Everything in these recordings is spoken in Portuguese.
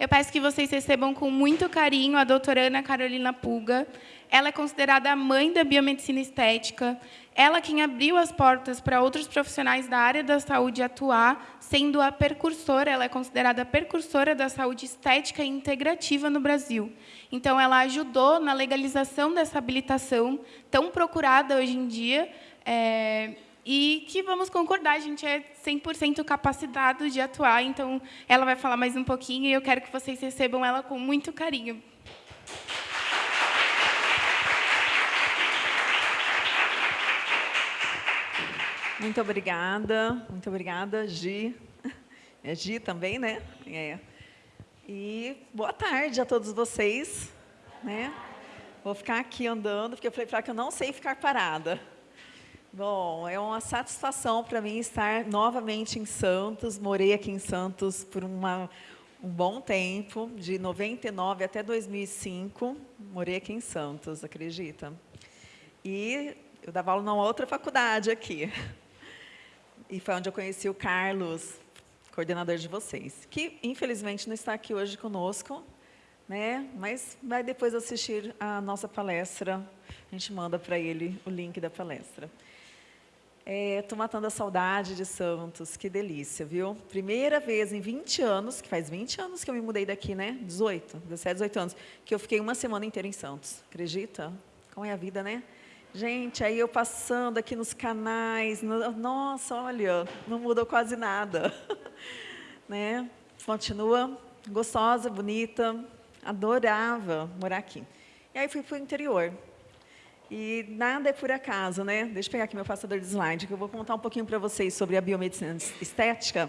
Eu peço que vocês recebam com muito carinho a doutora Ana Carolina Puga. Ela é considerada a mãe da biomedicina estética. Ela quem abriu as portas para outros profissionais da área da saúde atuar, sendo a percursora, ela é considerada a percursora da saúde estética e integrativa no Brasil. Então, ela ajudou na legalização dessa habilitação, tão procurada hoje em dia, é, e que vamos concordar, a gente é 100% capacitado de atuar, então ela vai falar mais um pouquinho e eu quero que vocês recebam ela com muito carinho. Muito obrigada, muito obrigada, Gi. É Gi também, né? É. E boa tarde a todos vocês. Né? Vou ficar aqui andando, porque eu falei para que eu não sei ficar parada. Bom, é uma satisfação para mim estar novamente em Santos. Morei aqui em Santos por uma, um bom tempo, de 99 até 2005. Morei aqui em Santos, acredita? E eu dava aula numa outra faculdade aqui. E foi onde eu conheci o Carlos, coordenador de vocês, que infelizmente não está aqui hoje conosco, né? mas vai depois assistir a nossa palestra, a gente manda para ele o link da palestra. Estou é, matando a saudade de Santos, que delícia, viu? Primeira vez em 20 anos, que faz 20 anos que eu me mudei daqui, né? 18, 17, 18 anos, que eu fiquei uma semana inteira em Santos. Acredita? Como é a vida, né? Gente, aí eu passando aqui nos canais, no, nossa, olha, não mudou quase nada. né? Continua gostosa, bonita, adorava morar aqui. E aí fui para o interior. E nada é por acaso, né? Deixa eu pegar aqui meu passador de slide, que eu vou contar um pouquinho para vocês sobre a biomedicina estética.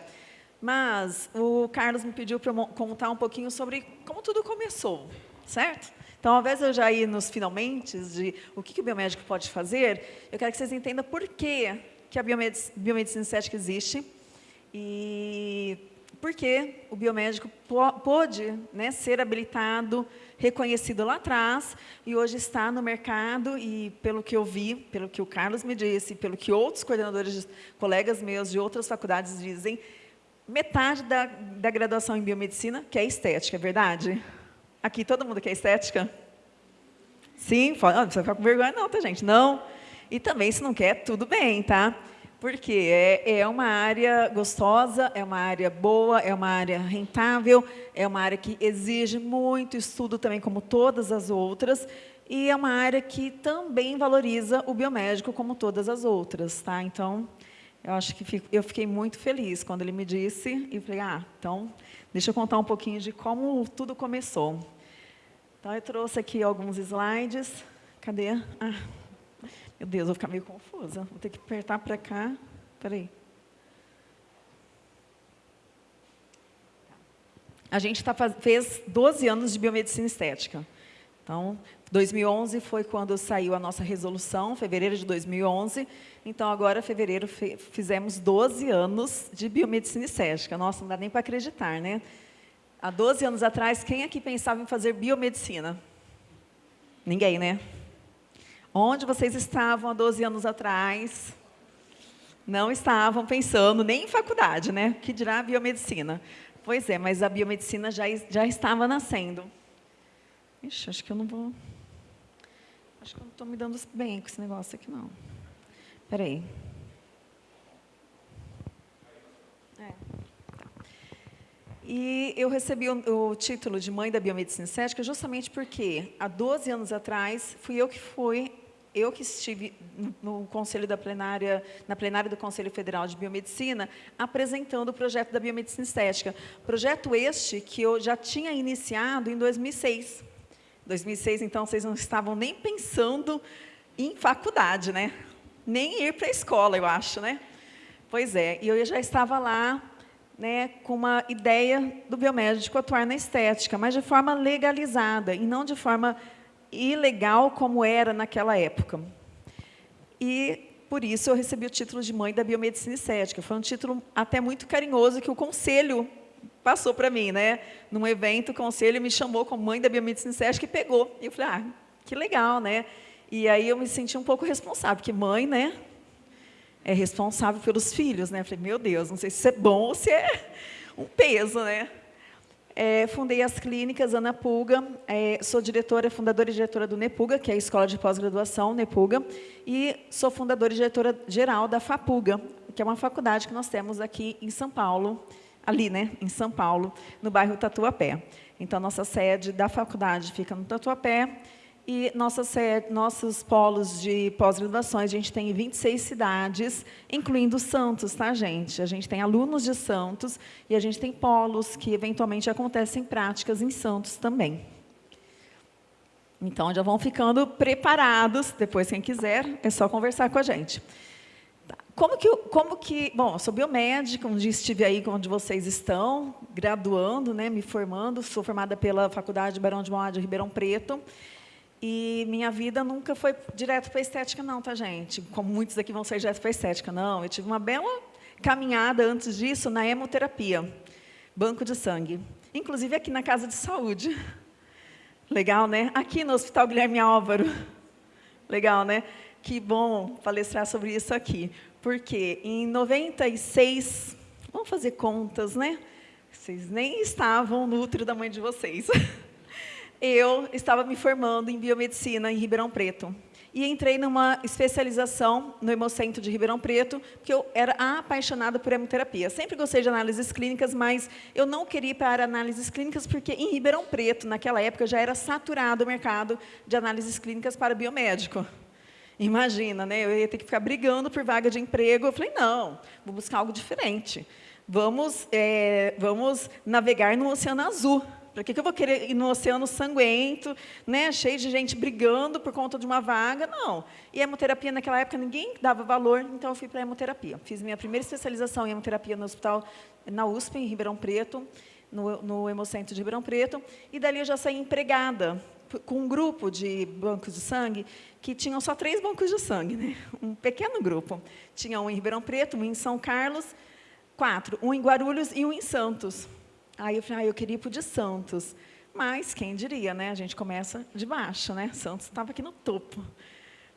Mas o Carlos me pediu para contar um pouquinho sobre como tudo começou, certo? Então, ao invés de eu já ir nos finalmente de o que, que o biomédico pode fazer, eu quero que vocês entendam por que, que a biomedicina, estética existe e por que o biomédico pôde né, ser habilitado reconhecido lá atrás e hoje está no mercado e pelo que eu vi, pelo que o Carlos me disse, pelo que outros coordenadores, colegas meus de outras faculdades dizem, metade da, da graduação em biomedicina que é estética, é verdade? Aqui todo mundo quer estética? Sim? Não, precisa ficar com vergonha não, tá gente? Não. E também se não quer, tudo bem, tá? Porque é, é uma área gostosa, é uma área boa, é uma área rentável, é uma área que exige muito estudo também, como todas as outras, e é uma área que também valoriza o biomédico como todas as outras. Tá? Então, eu acho que fico, eu fiquei muito feliz quando ele me disse, e falei, ah, então, deixa eu contar um pouquinho de como tudo começou. Então, eu trouxe aqui alguns slides. Cadê? Ah, meu Deus, vou ficar meio confusa. Vou ter que apertar para cá. Espera aí. A gente tá, fez 12 anos de biomedicina estética. Então, 2011 foi quando saiu a nossa resolução, fevereiro de 2011. Então, agora, fevereiro, fizemos 12 anos de biomedicina estética. Nossa, não dá nem para acreditar, né? Há 12 anos atrás, quem aqui pensava em fazer biomedicina? Ninguém, né? Onde vocês estavam há 12 anos atrás? Não estavam pensando nem em faculdade, né? Que dirá biomedicina. Pois é, mas a biomedicina já, já estava nascendo. Ixi, acho que eu não vou... Acho que eu não estou me dando bem com esse negócio aqui, não. Espera aí. É. E eu recebi o, o, título de mãe da biomedicina estética justamente porque, há 12 anos atrás, fui eu que fui eu que estive no conselho da plenária, na plenária do Conselho Federal de Biomedicina, apresentando o projeto da biomedicina estética. Projeto este que eu já tinha iniciado em 2006. 2006, então, vocês não estavam nem pensando em faculdade, né? Nem ir para a escola, eu acho, né? Pois é, e eu já estava lá né, com uma ideia do biomédico atuar na estética, mas de forma legalizada e não de forma ilegal como era naquela época. E, por isso, eu recebi o título de mãe da biomedicina estética. Foi um título até muito carinhoso que o conselho passou para mim. Né? Num evento, o conselho me chamou como mãe da biomedicina estética e pegou. E eu falei, ah, que legal, né? E aí eu me senti um pouco responsável, porque mãe, né, é responsável pelos filhos, né? Eu falei, meu Deus, não sei se isso é bom ou se é um peso, né? É, fundei as clínicas Ana Pulga, é, sou diretora, fundadora e diretora do NEPUGA, que é a Escola de Pós-Graduação NEPUGA, e sou fundadora e diretora geral da FAPUGA, que é uma faculdade que nós temos aqui em São Paulo, ali, né, em São Paulo, no bairro Tatuapé. Então, nossa sede da faculdade fica no Tatuapé, e nossa sede, nossos polos de pós-graduações, a gente tem em 26 cidades, incluindo Santos, tá, gente? A gente tem alunos de Santos e a gente tem polos que, eventualmente, acontecem práticas em Santos também. Então, já vão ficando preparados. Depois, quem quiser, é só conversar com a gente. Tá. Como que, como que, bom, sou biomédica, um dia estive aí onde vocês estão, graduando, né, me formando, sou formada pela Faculdade Barão de Mauá de Ribeirão Preto, e minha vida nunca foi direto para a estética, não, tá, gente? Como muitos aqui vão ser direto para a estética, não. Eu tive uma bela caminhada antes disso na hemoterapia, banco de sangue. Inclusive aqui na Casa de Saúde. Legal, né? Aqui no Hospital Guilherme Álvaro. Legal, né? Que bom palestrar sobre isso aqui. Porque em 96, vamos fazer contas, né? Vocês nem estavam no útero da mãe de vocês. eu estava me formando em biomedicina em Ribeirão Preto. E entrei numa especialização no Hemocentro de Ribeirão Preto, porque eu era apaixonada por hemoterapia. Sempre gostei de análises clínicas, mas eu não queria ir para análises clínicas, porque em Ribeirão Preto, naquela época, já era saturado o mercado de análises clínicas para biomédico. Imagina, né? eu ia ter que ficar brigando por vaga de emprego. Eu falei, não, vou buscar algo diferente. Vamos, é, vamos navegar no Oceano Azul. Para que, que eu vou querer ir no oceano sanguento, né, cheio de gente brigando por conta de uma vaga? Não. E a hemoterapia, naquela época, ninguém dava valor, então eu fui para a hemoterapia. Fiz minha primeira especialização em hemoterapia no hospital, na USP, em Ribeirão Preto, no, no Hemocentro de Ribeirão Preto, e dali eu já saí empregada com um grupo de bancos de sangue que tinham só três bancos de sangue, né? um pequeno grupo. Tinha um em Ribeirão Preto, um em São Carlos, quatro, um em Guarulhos e um em Santos. Aí eu falei, ah, eu queria ir para o de Santos. Mas, quem diria, né? A gente começa de baixo, né? Santos estava aqui no topo.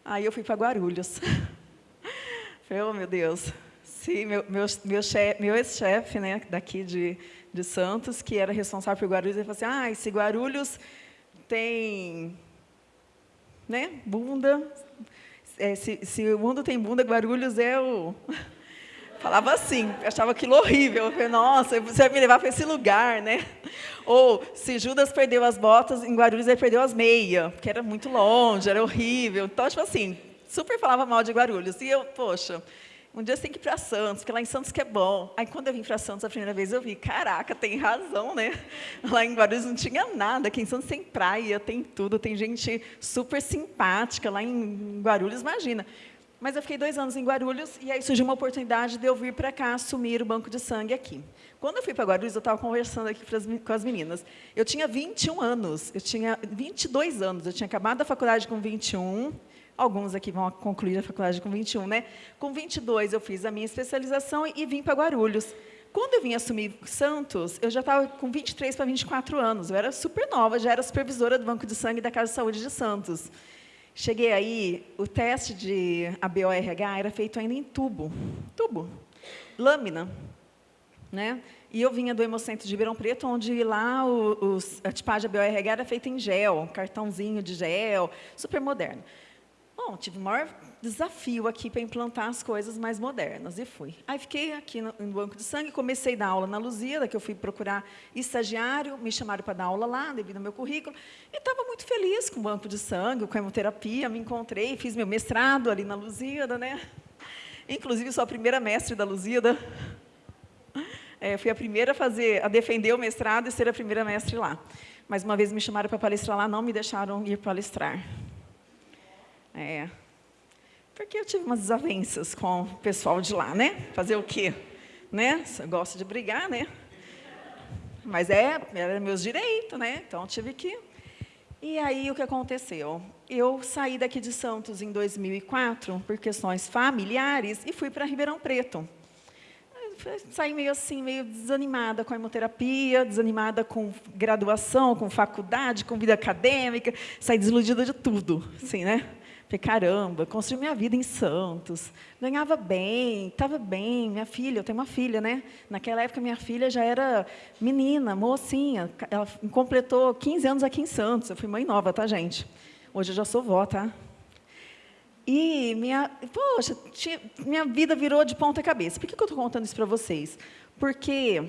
Aí eu fui para Guarulhos. falei, oh, meu Deus. Sim, meu, meu, meu, meu ex-chefe né, daqui de, de Santos, que era responsável por Guarulhos, ele falou assim, ah, esse Guarulhos tem né, bunda, é, se, se o mundo tem bunda, Guarulhos é o... Falava assim, achava aquilo horrível. Eu falei, nossa, você vai me levar para esse lugar, né? Ou, se Judas perdeu as botas, em Guarulhos ele perdeu as meias, porque era muito longe, era horrível. Então, tipo assim, super falava mal de Guarulhos. E eu, poxa, um dia você tem que ir para Santos, porque lá em Santos que é bom. Aí, quando eu vim para Santos a primeira vez, eu vi, caraca, tem razão, né? Lá em Guarulhos não tinha nada, aqui em Santos tem praia, tem tudo, tem gente super simpática. Lá em Guarulhos, imagina. Mas eu fiquei dois anos em Guarulhos e aí surgiu uma oportunidade de eu vir para cá assumir o banco de sangue aqui. Quando eu fui para Guarulhos, eu estava conversando aqui com as meninas. Eu tinha 21 anos, eu tinha 22 anos, eu tinha acabado a faculdade com 21, alguns aqui vão concluir a faculdade com 21, né? Com 22 eu fiz a minha especialização e vim para Guarulhos. Quando eu vim assumir Santos, eu já estava com 23 para 24 anos, eu era super nova, já era supervisora do Banco de Sangue da Casa de Saúde de Santos. Cheguei aí, o teste de ABORH era feito ainda em tubo, tubo, lâmina, né? E eu vinha do Hemocentro de Ribeirão Preto, onde lá o, os, a tipagem ABORH era feita em gel, cartãozinho de gel, super moderno. Bom, tive o maior desafio aqui para implantar as coisas mais modernas, e fui. Aí fiquei aqui no, no, Banco de Sangue, comecei a dar aula na Luzia, que eu fui procurar estagiário, me chamaram para dar aula lá, devido ao meu currículo, e estava muito feliz com o Banco de Sangue, com a hemoterapia, me encontrei, fiz meu mestrado ali na Luzíada, né? Inclusive, sou a primeira mestre da Luzíada. É, fui a primeira a, fazer, a defender o mestrado e ser a primeira mestre lá. Mas uma vez me chamaram para palestrar lá, não me deixaram ir palestrar. É, porque eu tive umas desavenças com o pessoal de lá, né? Fazer o quê? Né? Gosto de brigar, né? Mas é, era meus direitos, né? Então, tive que... E aí, o que aconteceu? Eu saí daqui de Santos em 2004 por questões familiares e fui para Ribeirão Preto. Saí meio assim, meio desanimada com a hemoterapia, desanimada com graduação, com faculdade, com vida acadêmica, saí desiludida de tudo, assim, né? Falei, caramba, construí minha vida em Santos, ganhava bem, estava bem, minha filha, eu tenho uma filha, né? Naquela época, minha filha já era menina, mocinha, ela completou 15 anos aqui em Santos, eu fui mãe nova, tá, gente? Hoje eu já sou vó, tá? E minha, poxa, minha vida virou de ponta cabeça. Por que, que eu estou contando isso para vocês? Porque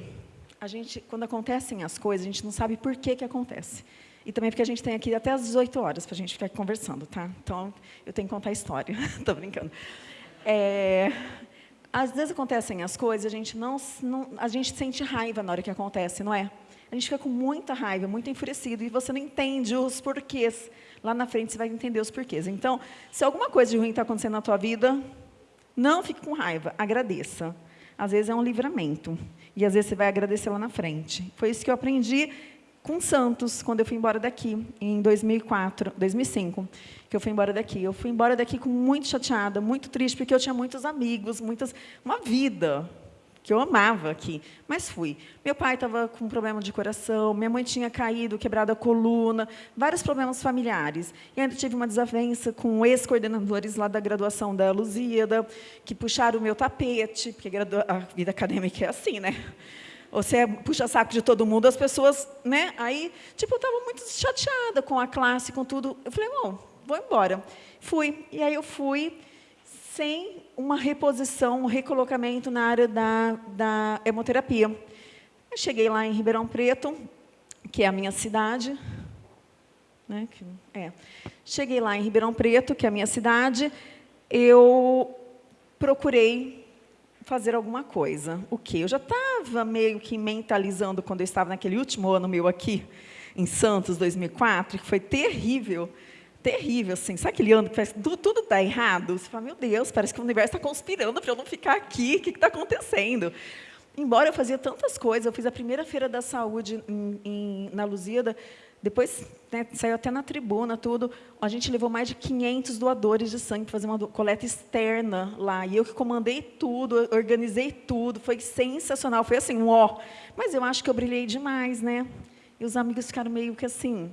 a gente, quando acontecem as coisas, a gente não sabe por que, que acontece. E também porque a gente tem aqui até às 18 horas para a gente ficar conversando, tá? Então, eu tenho que contar a história. Estou brincando. É, às vezes acontecem as coisas, a gente não, não, a gente sente raiva na hora que acontece, não é? A gente fica com muita raiva, muito enfurecido, e você não entende os porquês. Lá na frente você vai entender os porquês. Então, se alguma coisa de ruim está acontecendo na tua vida, não fique com raiva, agradeça. Às vezes é um livramento. E às vezes você vai agradecer lá na frente. Foi isso que eu aprendi com Santos, quando eu fui embora daqui, em 2004, 2005, que eu fui embora daqui. Eu fui embora daqui com muito chateada, muito triste, porque eu tinha muitos amigos, muitas, uma vida que eu amava aqui, mas fui. Meu pai estava com problema de coração, minha mãe tinha caído, quebrado a coluna, vários problemas familiares. E ainda tive uma desavença com ex-coordenadores lá da graduação da Luzíada, que puxaram o meu tapete, porque a vida acadêmica é assim, né? Você é puxa saco de todo mundo, as pessoas, né? Aí, tipo, eu estava muito chateada com a classe, com tudo. Eu falei, bom, vou embora. Fui. E aí eu fui sem uma reposição, um recolocamento na área da, da hemoterapia. Eu cheguei lá em Ribeirão Preto, que é a minha cidade. Né, é. Cheguei lá em Ribeirão Preto, que é a minha cidade, eu procurei fazer alguma coisa. O quê? Eu já estava meio que mentalizando quando eu estava naquele último ano meu aqui, em Santos, 2004, que foi terrível terrível, assim. Sabe aquele ano que faz, tudo, tudo está errado? Você fala, meu Deus, parece que o universo está conspirando para eu não ficar aqui. O que está acontecendo? Embora eu fazia tantas coisas, eu fiz a primeira feira da saúde em, em, na Luzida, depois né, saiu até na tribuna, tudo. A gente levou mais de 500 doadores de sangue para fazer uma coleta externa lá. E eu que comandei tudo, organizei tudo. Foi sensacional. Foi assim, um ó. Mas eu acho que eu brilhei demais, né? E os amigos ficaram meio que assim,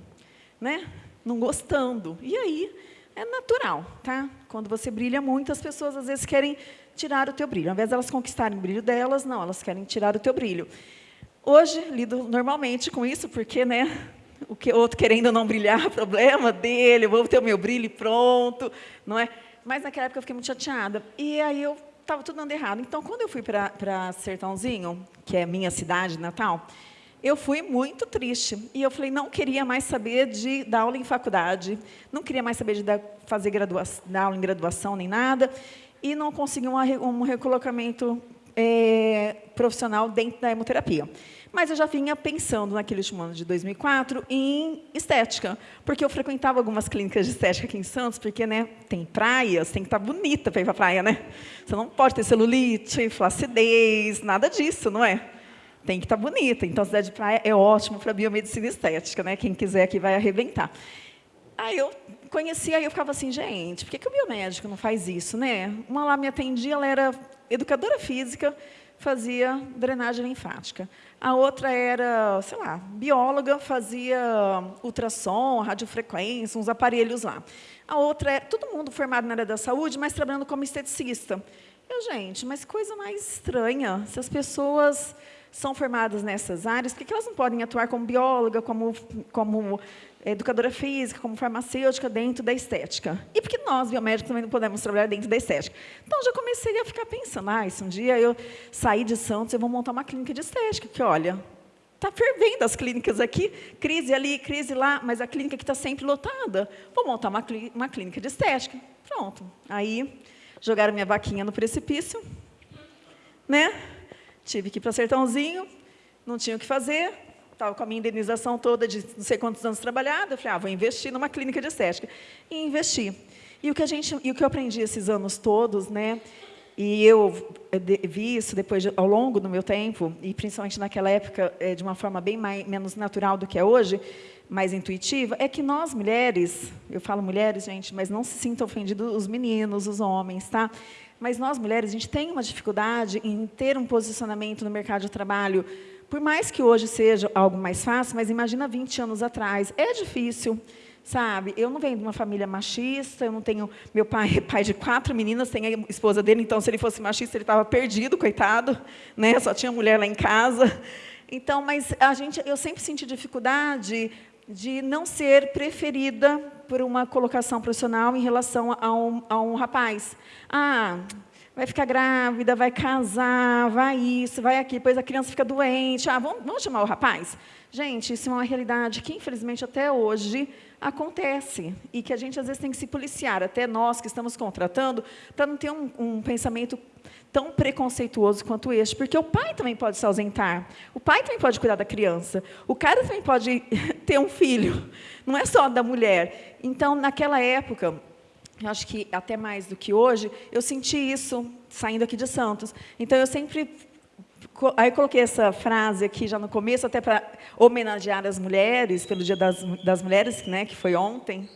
né? não gostando. E aí, é natural, tá? Quando você brilha muito, as pessoas às vezes querem tirar o teu brilho. Ao invés de elas conquistarem o brilho delas, não, elas querem tirar o teu brilho. Hoje, lido normalmente com isso, porque, né, o que outro querendo não brilhar, problema dele, eu vou ter o meu brilho pronto, não é? Mas naquela época eu fiquei muito chateada. E aí eu estava tudo dando errado. Então, quando eu fui para Sertãozinho, que é minha cidade natal, eu fui muito triste. E eu falei, não queria mais saber de dar aula em faculdade, não queria mais saber de dar, fazer graduação, dar aula em graduação nem nada, e não consegui um, um recolocamento é, profissional dentro da hemoterapia. Mas eu já vinha pensando, naquele último ano de 2004, em estética, porque eu frequentava algumas clínicas de estética aqui em Santos, porque né, tem praias, tem que estar bonita para ir para a praia, né? Você não pode ter celulite, flacidez, nada disso, não é? tem que estar tá bonita. Então, a cidade de praia é ótimo para biomedicina estética, né? Quem quiser aqui vai arrebentar. Aí eu conhecia, aí eu ficava assim, gente, por que, que o biomédico não faz isso, né? Uma lá me atendia, ela era educadora física, fazia drenagem linfática. A outra era, sei lá, bióloga, fazia ultrassom, radiofrequência, uns aparelhos lá. A outra é todo mundo formado na área da saúde, mas trabalhando como esteticista. Eu, gente, mas coisa mais estranha, se as pessoas são formadas nessas áreas, por que elas não podem atuar como bióloga, como, como educadora física, como farmacêutica dentro da estética? E por que nós, biomédicos, também não podemos trabalhar dentro da estética? Então, já comecei a ficar pensando, ah, se um dia eu sair de Santos, eu vou montar uma clínica de estética, que, olha, está fervendo as clínicas aqui, crise ali, crise lá, mas a clínica que está sempre lotada. Vou montar uma, uma clínica de estética. Pronto. Aí, jogaram minha vaquinha no precipício, né? Tive que ir para Sertãozinho, não tinha o que fazer, estava com a minha indenização toda de não sei quantos anos trabalhado, eu falei, ah, vou investir numa clínica de estética. E investi. E o que, a gente, e o que eu aprendi esses anos todos, né, e eu vi isso depois, de, ao longo do meu tempo, e principalmente naquela época, é, de uma forma bem mais, menos natural do que é hoje, mais intuitiva, é que nós, mulheres, eu falo mulheres, gente, mas não se sintam ofendidos os meninos, os homens, tá? Mas nós, mulheres, a gente tem uma dificuldade em ter um posicionamento no mercado de trabalho, por mais que hoje seja algo mais fácil, mas imagina 20 anos atrás, é difícil sabe? Eu não venho de uma família machista, eu não tenho... Meu pai é pai de quatro meninas, tem a esposa dele, então, se ele fosse machista, ele estava perdido, coitado, né? só tinha mulher lá em casa. Então, mas a gente, eu sempre senti dificuldade de não ser preferida por uma colocação profissional em relação a um, a um rapaz. Ah, vai ficar grávida, vai casar, vai isso, vai aqui, depois a criança fica doente. Ah, vamos, vamos chamar o rapaz? Gente, isso é uma realidade que, infelizmente, até hoje acontece e que a gente, às vezes, tem que se policiar, até nós que estamos contratando, para não ter um, um pensamento tão preconceituoso quanto este, porque o pai também pode se ausentar, o pai também pode cuidar da criança, o cara também pode ter um filho, não é só da mulher. Então, naquela época, eu acho que até mais do que hoje, eu senti isso saindo aqui de Santos. Então, eu sempre Aí coloquei essa frase aqui já no começo, até para homenagear as mulheres, pelo Dia das, das Mulheres, né, que foi ontem.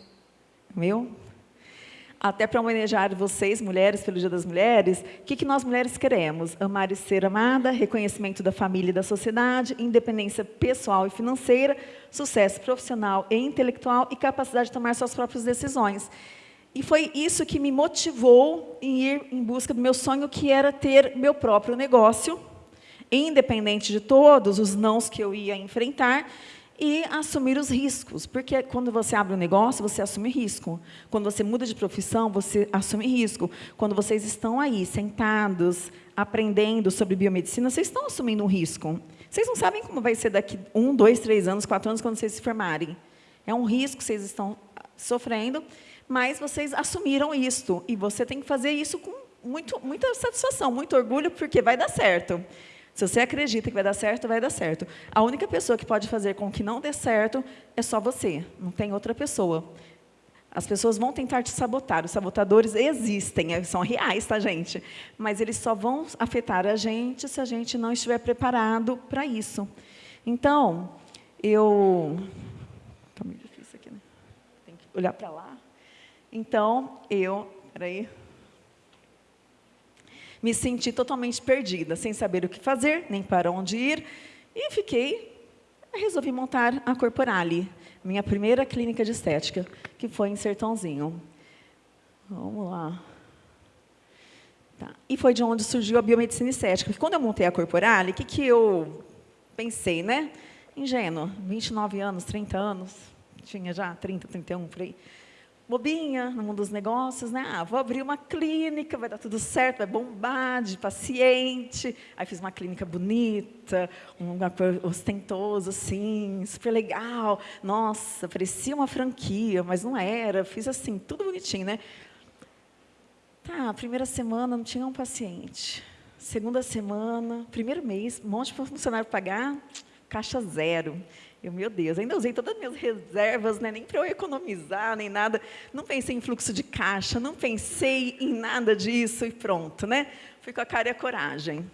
Meu? Até para homenagear vocês, mulheres, pelo Dia das Mulheres, o que, que nós mulheres queremos? Amar e ser amada, reconhecimento da família e da sociedade, independência pessoal e financeira, sucesso profissional e intelectual e capacidade de tomar suas próprias decisões. E foi isso que me motivou em ir em busca do meu sonho, que era ter meu próprio negócio, independente de todos os nãos que eu ia enfrentar, e assumir os riscos, porque quando você abre um negócio, você assume risco. Quando você muda de profissão, você assume risco. Quando vocês estão aí, sentados, aprendendo sobre biomedicina, vocês estão assumindo um risco. Vocês não sabem como vai ser daqui um, dois, três anos, quatro anos, quando vocês se formarem. É um risco que vocês estão sofrendo, mas vocês assumiram isto, e você tem que fazer isso com muito, muita satisfação, muito orgulho, porque vai dar certo. Se você acredita que vai dar certo, vai dar certo. A única pessoa que pode fazer com que não dê certo é só você, não tem outra pessoa. As pessoas vão tentar te sabotar, os sabotadores existem, é, são reais, tá, gente? Mas eles só vão afetar a gente se a gente não estiver preparado para isso. Então, eu... Está meio difícil aqui, né? Tem que olhar para lá. Então, eu... Peraí me senti totalmente perdida, sem saber o que fazer, nem para onde ir, e fiquei, resolvi montar a Corporale, minha primeira clínica de estética, que foi em Sertãozinho. Vamos lá. Tá. E foi de onde surgiu a biomedicina estética. Porque quando eu montei a Corporale, o que, que eu pensei, né? Ingênuo, 29 anos, 30 anos, tinha já 30, 31, por aí bobinha no mundo dos negócios, né? Ah, vou abrir uma clínica, vai dar tudo certo, vai bombar de paciente. Aí fiz uma clínica bonita, um lugar ostentoso, assim, super legal. Nossa, parecia uma franquia, mas não era. Fiz assim, tudo bonitinho, né? Tá, primeira semana não tinha um paciente. Segunda semana, primeiro mês, um monte de funcionário pagar, caixa zero. Eu, meu Deus, ainda usei todas as minhas reservas, né? nem para eu economizar, nem nada. Não pensei em fluxo de caixa, não pensei em nada disso e pronto. Né? Fui com a cara e a coragem.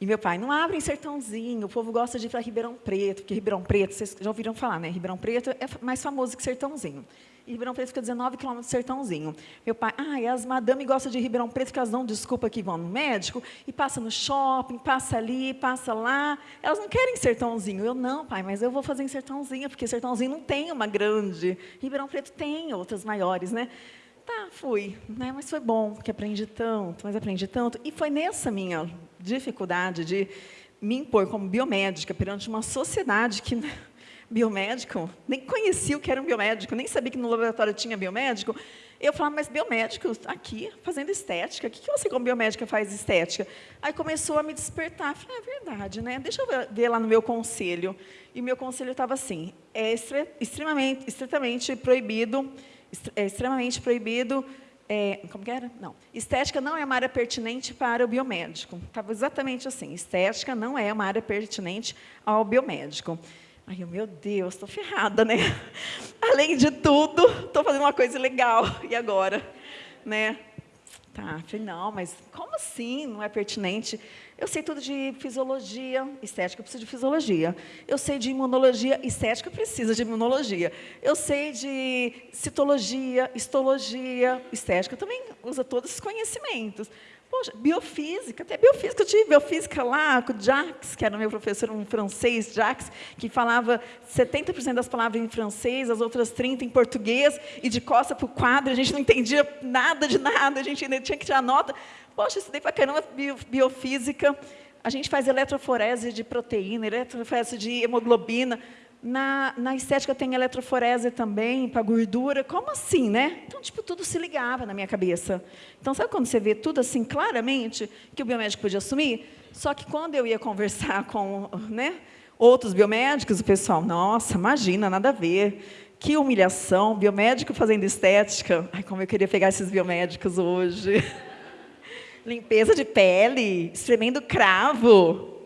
E meu pai, não abre em Sertãozinho, o povo gosta de ir para Ribeirão Preto, porque Ribeirão Preto, vocês já ouviram falar, né? Ribeirão Preto é mais famoso que Sertãozinho. Ribeirão Preto fica 19 quilômetros do Sertãozinho. Meu pai, ah, as madame gostam de Ribeirão Preto, que elas dão desculpa que vão no médico, e passa no shopping, passa ali, passa lá. Elas não querem Sertãozinho. Eu, não, pai, mas eu vou fazer em Sertãozinho, porque Sertãozinho não tem uma grande. Ribeirão Preto tem outras maiores, né? Tá, fui, né? mas foi bom, porque aprendi tanto, mas aprendi tanto. E foi nessa minha dificuldade de me impor como biomédica perante uma sociedade que biomédico, nem conhecia o que era um biomédico, nem sabia que no laboratório tinha biomédico. Eu falava, mas biomédico, aqui, fazendo estética, o que, que você como biomédica faz estética? Aí começou a me despertar, falei, é verdade, né? deixa eu ver lá no meu conselho. E meu conselho estava assim, é extremamente, estritamente proibido, é extremamente proibido, é, como que era? Não. Estética não é uma área pertinente para o biomédico. Estava exatamente assim, estética não é uma área pertinente ao biomédico. Aí eu, meu Deus, estou ferrada, né? Além de tudo, estou fazendo uma coisa legal. E agora? Né? Tá, falei, não, mas como assim não é pertinente? Eu sei tudo de fisiologia, estética precisa de fisiologia. Eu sei de imunologia, estética precisa de imunologia. Eu sei de citologia, histologia, estética também usa todos esses conhecimentos. Poxa, biofísica, até biofísica, eu tive biofísica lá com o Jacques, que era meu professor, um francês, Jacques, que falava 70% das palavras em francês, as outras 30% em português, e de costa para o quadro, a gente não entendia nada de nada, a gente ainda tinha que tirar nota. Poxa, estudei para caramba biofísica, a gente faz eletroforese de proteína, eletroforese de hemoglobina, na, na, estética tem eletroforese também, para gordura. Como assim, né? Então, tipo, tudo se ligava na minha cabeça. Então, sabe quando você vê tudo assim claramente que o biomédico podia assumir? Só que quando eu ia conversar com né, outros biomédicos, o pessoal, nossa, imagina, nada a ver. Que humilhação, biomédico fazendo estética. Ai, como eu queria pegar esses biomédicos hoje. Limpeza de pele, espremendo cravo.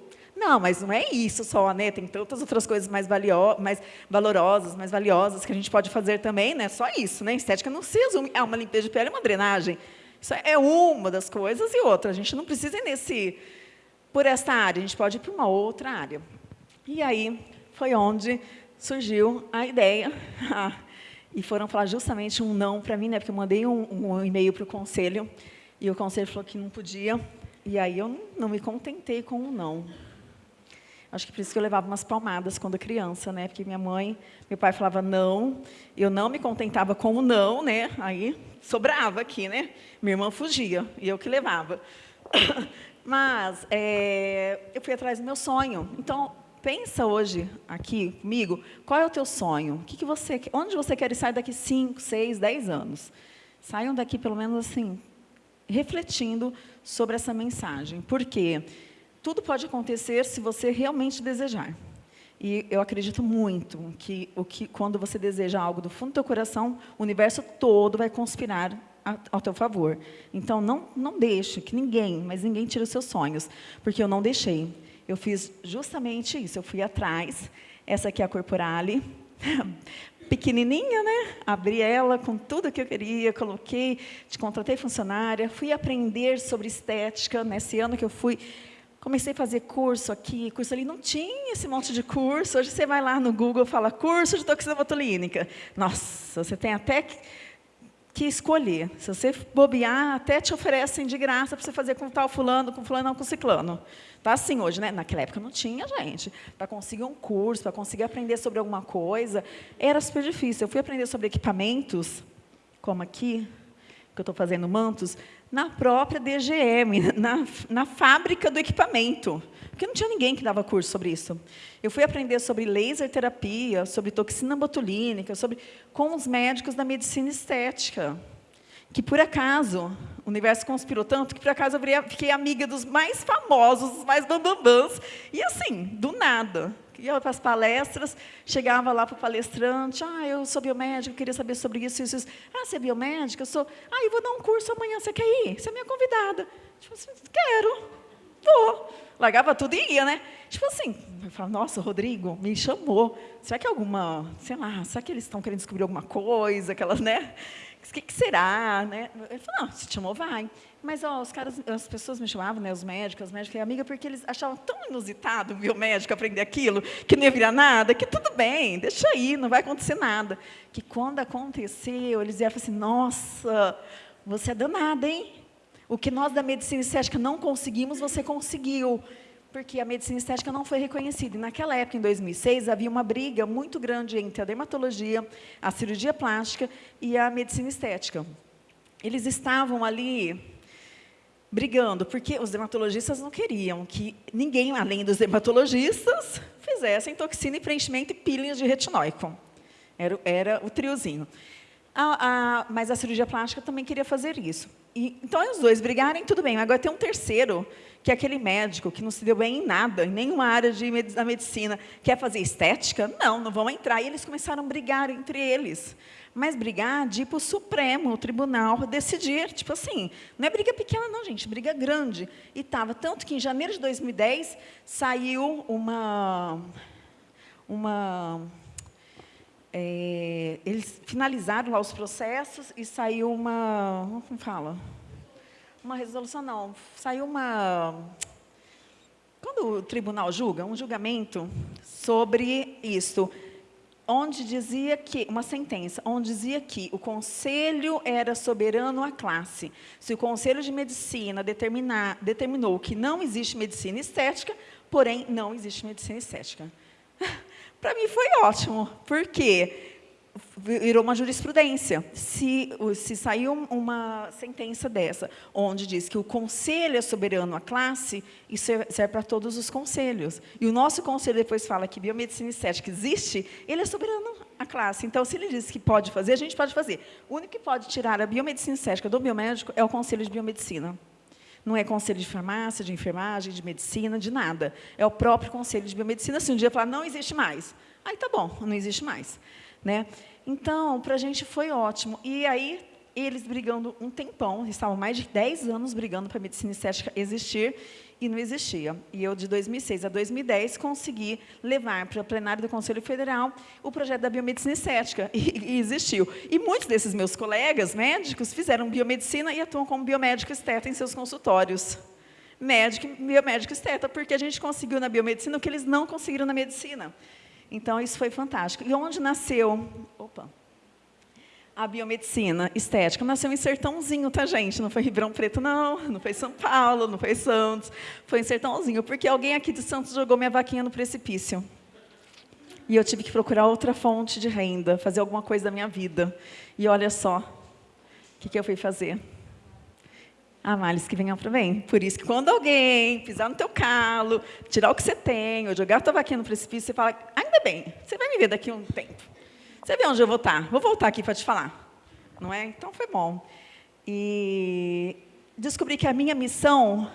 Não, mas não é isso só, né? Tem tantas outras coisas mais, valio mais valorosas, mais valiosas que a gente pode fazer também, né? Só isso, né? Estética não se resume a uma limpeza de pele, uma drenagem. Isso é uma das coisas e outra. A gente não precisa ir nesse, por esta área, a gente pode ir para uma outra área. E aí foi onde surgiu a ideia. e foram falar justamente um não para mim, né? Porque eu mandei um, um e-mail para o conselho e o conselho falou que não podia. E aí eu não me contentei com um não. Acho que por isso que eu levava umas palmadas quando criança, né? Porque minha mãe, meu pai falava não, eu não me contentava com o não, né? Aí sobrava aqui, né? Minha irmã fugia e eu que levava. Mas é, eu fui atrás do meu sonho. Então, pensa hoje aqui comigo, qual é o teu sonho? O que, que você, onde você quer sair daqui 5, 6, 10 anos? Saiam daqui, pelo menos assim, refletindo sobre essa mensagem. Por quê? Porque tudo pode acontecer se você realmente desejar. E eu acredito muito que, o que quando você deseja algo do fundo do teu coração, o universo todo vai conspirar ao teu favor. Então, não, não deixe que ninguém, mas ninguém tire os seus sonhos, porque eu não deixei. Eu fiz justamente isso, eu fui atrás. Essa aqui é a Corporale, pequenininha, né? Abri ela com tudo que eu queria, coloquei, te contratei funcionária, fui aprender sobre estética. Nesse ano que eu fui Comecei a fazer curso aqui, curso ali, não tinha esse monte de curso. Hoje você vai lá no Google e fala curso de toxina botulínica. Nossa, você tem até que, escolher. Se você bobear, até te oferecem de graça para você fazer com tal fulano, com fulano, não com ciclano. Tá assim hoje, né? Naquela época não tinha, gente. Para conseguir um curso, para conseguir aprender sobre alguma coisa, era super difícil. Eu fui aprender sobre equipamentos, como aqui, que eu estou fazendo mantos, na própria DGM, na, na fábrica do equipamento. Porque não tinha ninguém que dava curso sobre isso. Eu fui aprender sobre laser terapia, sobre toxina botulínica, sobre, com os médicos da medicina estética. Que, por acaso, o universo conspirou tanto que, por acaso, eu fiquei amiga dos mais famosos, dos mais bambambãs. E, assim, do nada ia para as palestras, chegava lá para o palestrante, ah, eu sou biomédico, queria saber sobre isso, isso, isso. Ah, você é biomédica? Eu sou. Ah, eu vou dar um curso amanhã, você quer ir? Você é minha convidada. Tipo assim, quero, vou. Largava tudo e ia, né? Tipo assim, eu falava, nossa, Rodrigo me chamou. Será que é alguma, sei lá, será que eles estão querendo descobrir alguma coisa, aquelas, né? O que, que será, né? Ele falou, não, se te chamou, vai. Mas ó, os caras, as pessoas me chamavam, né, os médicos, as médicas, amiga, porque eles achavam tão inusitado o médico aprender aquilo, que não ia virar nada, que tudo bem, deixa aí, não vai acontecer nada. Que quando aconteceu, eles iam assim, nossa, você é danada, hein? O que nós da medicina estética não conseguimos, você conseguiu. Porque a medicina estética não foi reconhecida. E naquela época, em 2006, havia uma briga muito grande entre a dermatologia, a cirurgia plástica e a medicina estética. Eles estavam ali brigando, porque os dermatologistas não queriam que ninguém, além dos dermatologistas, fizessem toxina e preenchimento e peelings de retinóico. Era, era o triozinho. A, a, mas a cirurgia plástica também queria fazer isso. E, então, os dois brigarem, tudo bem. Agora tem um terceiro, que é aquele médico que não se deu bem em nada, em nenhuma área de, da medicina, quer fazer estética? Não, não vão entrar. E eles começaram a brigar entre eles mas brigar de ir para o Supremo, o tribunal, decidir. Tipo assim, não é briga pequena, não, gente, briga grande. E estava, tanto que em janeiro de 2010 saiu uma. uma é, eles finalizaram lá os processos e saiu uma. Como fala? Uma resolução, não. Saiu uma. Quando o tribunal julga, um julgamento sobre isso onde dizia que, uma sentença, onde dizia que o conselho era soberano à classe. Se o conselho de medicina determinar, determinou que não existe medicina estética, porém, não existe medicina estética. Para mim foi ótimo, porque virou uma jurisprudência. Se, se saiu uma sentença dessa, onde diz que o conselho é soberano à classe, isso serve para todos os conselhos. E o nosso conselho depois fala que biomedicina estética existe, ele é soberano à classe. Então, se ele diz que pode fazer, a gente pode fazer. O único que pode tirar a biomedicina estética do biomédico é o conselho de biomedicina. Não é conselho de farmácia, de enfermagem, de medicina, de nada. É o próprio conselho de biomedicina. Se um dia falar, não existe mais, aí tá bom, não existe mais. Né? Então, para a gente foi ótimo. E aí, eles brigando um tempão, estavam mais de 10 anos brigando para a medicina estética existir, e não existia. E eu, de 2006 a 2010, consegui levar para o plenário do Conselho Federal o projeto da biomedicina estética, e, e existiu. E muitos desses meus colegas médicos fizeram biomedicina e atuam como biomédico esteta em seus consultórios. Médico, biomédico esteta, porque a gente conseguiu na biomedicina o que eles não conseguiram na medicina. Então, isso foi fantástico. E onde nasceu opa, a biomedicina estética? Nasceu em Sertãozinho, tá, gente? Não foi Ribeirão Preto, não. Não foi São Paulo, não foi Santos. Foi em Sertãozinho, porque alguém aqui de Santos jogou minha vaquinha no precipício. E eu tive que procurar outra fonte de renda, fazer alguma coisa da minha vida. E olha só, o que, que eu fui fazer? A males que venham para bem. Por isso que quando alguém pisar no teu calo, tirar o que você tem, ou jogar tua vaquinha no precipício, você fala, ainda bem, você vai me ver daqui a um tempo. Você vê onde eu vou estar? Vou voltar aqui para te falar. Não é? Então foi bom. E descobri que a minha missão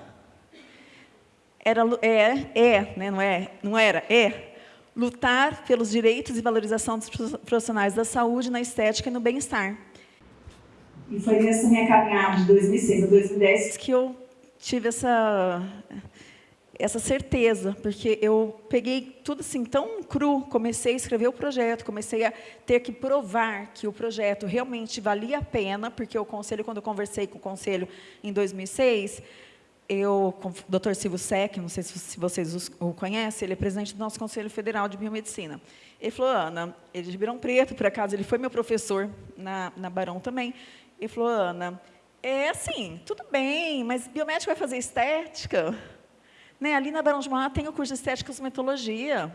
era, é, é né? não, é, não era, é, lutar pelos direitos e valorização dos profissionais da saúde, na estética e no bem-estar. E foi nessa minha caminhada de 2006 a 2010 que eu tive essa, essa certeza, porque eu peguei tudo assim tão cru, comecei a escrever o projeto, comecei a ter que provar que o projeto realmente valia a pena, porque o conselho, quando eu conversei com o conselho em 2006, eu, com o Dr. Silvio Sec, não sei se vocês o conhecem, ele é presidente do nosso Conselho Federal de Biomedicina. Ele falou, Ana, ele é de Ribeirão Preto, por acaso, ele foi meu professor na, na Barão também. Ele falou, Ana, é assim, tudo bem, mas biomédico vai fazer estética? Né? Ali na Barão de Mauá tem o curso de estética e cosmetologia.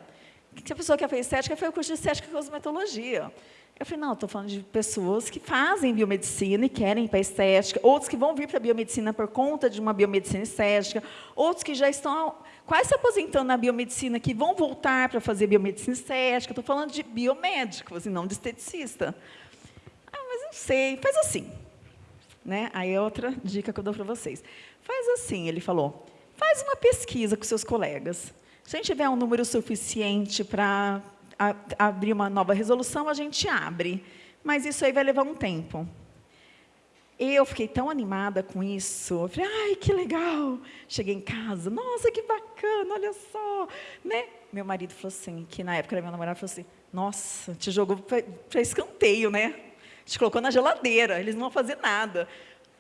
Se a pessoa quer fazer estética, foi o curso de estética e cosmetologia. Eu falei, não, estou falando de pessoas que fazem biomedicina e querem ir para a estética, outros que vão vir para a biomedicina por conta de uma biomedicina estética, outros que já estão quase se aposentando na biomedicina, que vão voltar para fazer biomedicina estética. Estou falando de biomédicos e não de esteticista não sei, faz assim. Né? Aí é outra dica que eu dou para vocês. Faz assim, ele falou, faz uma pesquisa com seus colegas. Se a gente tiver um número suficiente para abrir uma nova resolução, a gente abre. Mas isso aí vai levar um tempo. Eu fiquei tão animada com isso. Eu falei, ai, que legal. Cheguei em casa, nossa, que bacana, olha só. Né? Meu marido falou assim, que na época era meu namorado, falou assim, nossa, te jogou para escanteio, né? Gente colocou na geladeira, eles não vão fazer nada.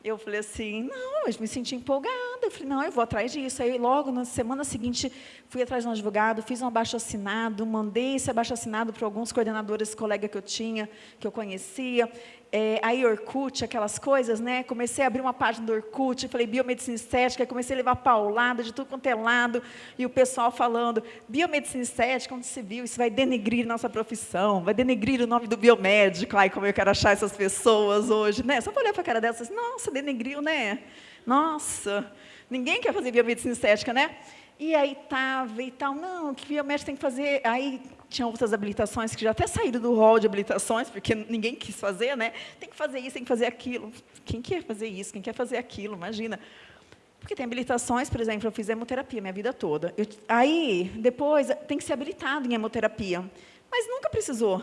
Eu falei assim, não, eu me senti empolgada. Eu falei, não, eu vou atrás disso. Aí, logo, na semana seguinte, fui atrás de um advogado, fiz um abaixo-assinado, mandei esse abaixo-assinado para alguns coordenadores, colega que eu tinha, que eu conhecia é, aí Orkut, aquelas coisas, né? Comecei a abrir uma página do Orkut, falei biomedicina estética, comecei a levar paulada de tudo quanto é lado, e o pessoal falando, biomedicina estética, onde se viu, isso vai denegrir nossa profissão, vai denegrir o nome do biomédico, ai, como eu quero achar essas pessoas hoje, né? Só para olhar para a cara dessas, nossa, denegriu, né? Nossa, ninguém quer fazer biomedicina estética, né? E aí estava e tal, não, que biomédico tem que fazer, aí tinha outras habilitações que já até saíram do rol de habilitações, porque ninguém quis fazer, né? Tem que fazer isso, tem que fazer aquilo. Quem quer fazer isso? Quem quer fazer aquilo? Imagina. Porque tem habilitações, por exemplo, eu fiz hemoterapia minha vida toda. Eu, aí, depois, tem que ser habilitado em hemoterapia. Mas nunca precisou.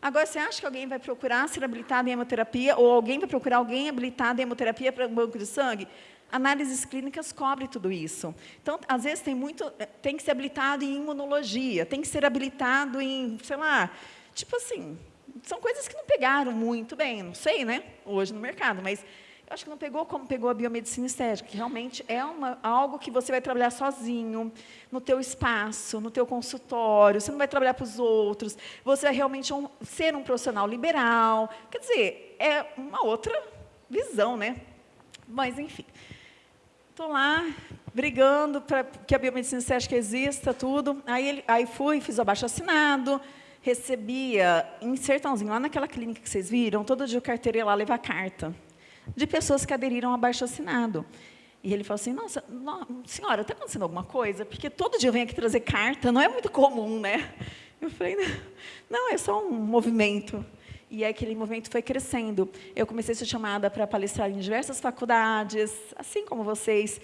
Agora, você acha que alguém vai procurar ser habilitado em hemoterapia, ou alguém vai procurar alguém habilitado em hemoterapia para banco de sangue? Análises clínicas cobre tudo isso. Então, às vezes, tem, muito, eh, tem que ser habilitado em imunologia, tem que ser habilitado em, sei lá, tipo assim, são coisas que não pegaram muito bem, não sei, né, hoje no mercado, mas Eu acho que não pegou como pegou a biomedicina estética, que realmente é uma, algo que você vai trabalhar sozinho, no teu espaço, no teu consultório, você não vai trabalhar para os outros, você vai realmente um, ser um profissional liberal. Quer dizer, é uma outra visão, né? Mas, enfim. Estou lá, brigando para que a biomedicina estética exista, tudo. Aí, ele, aí fui, fiz o abaixo-assinado, recebia em Sertãozinho, lá naquela clínica que vocês viram, todo dia o carteiro ia lá levar carta de pessoas que aderiram ao abaixo-assinado. E ele falou assim, nossa, não, senhora, está acontecendo alguma coisa? Porque todo dia eu venho aqui trazer carta, não é muito comum, né? Eu falei, não, é só um movimento. E aquele movimento foi crescendo. Eu comecei a ser chamada para palestrar em diversas faculdades, assim como vocês,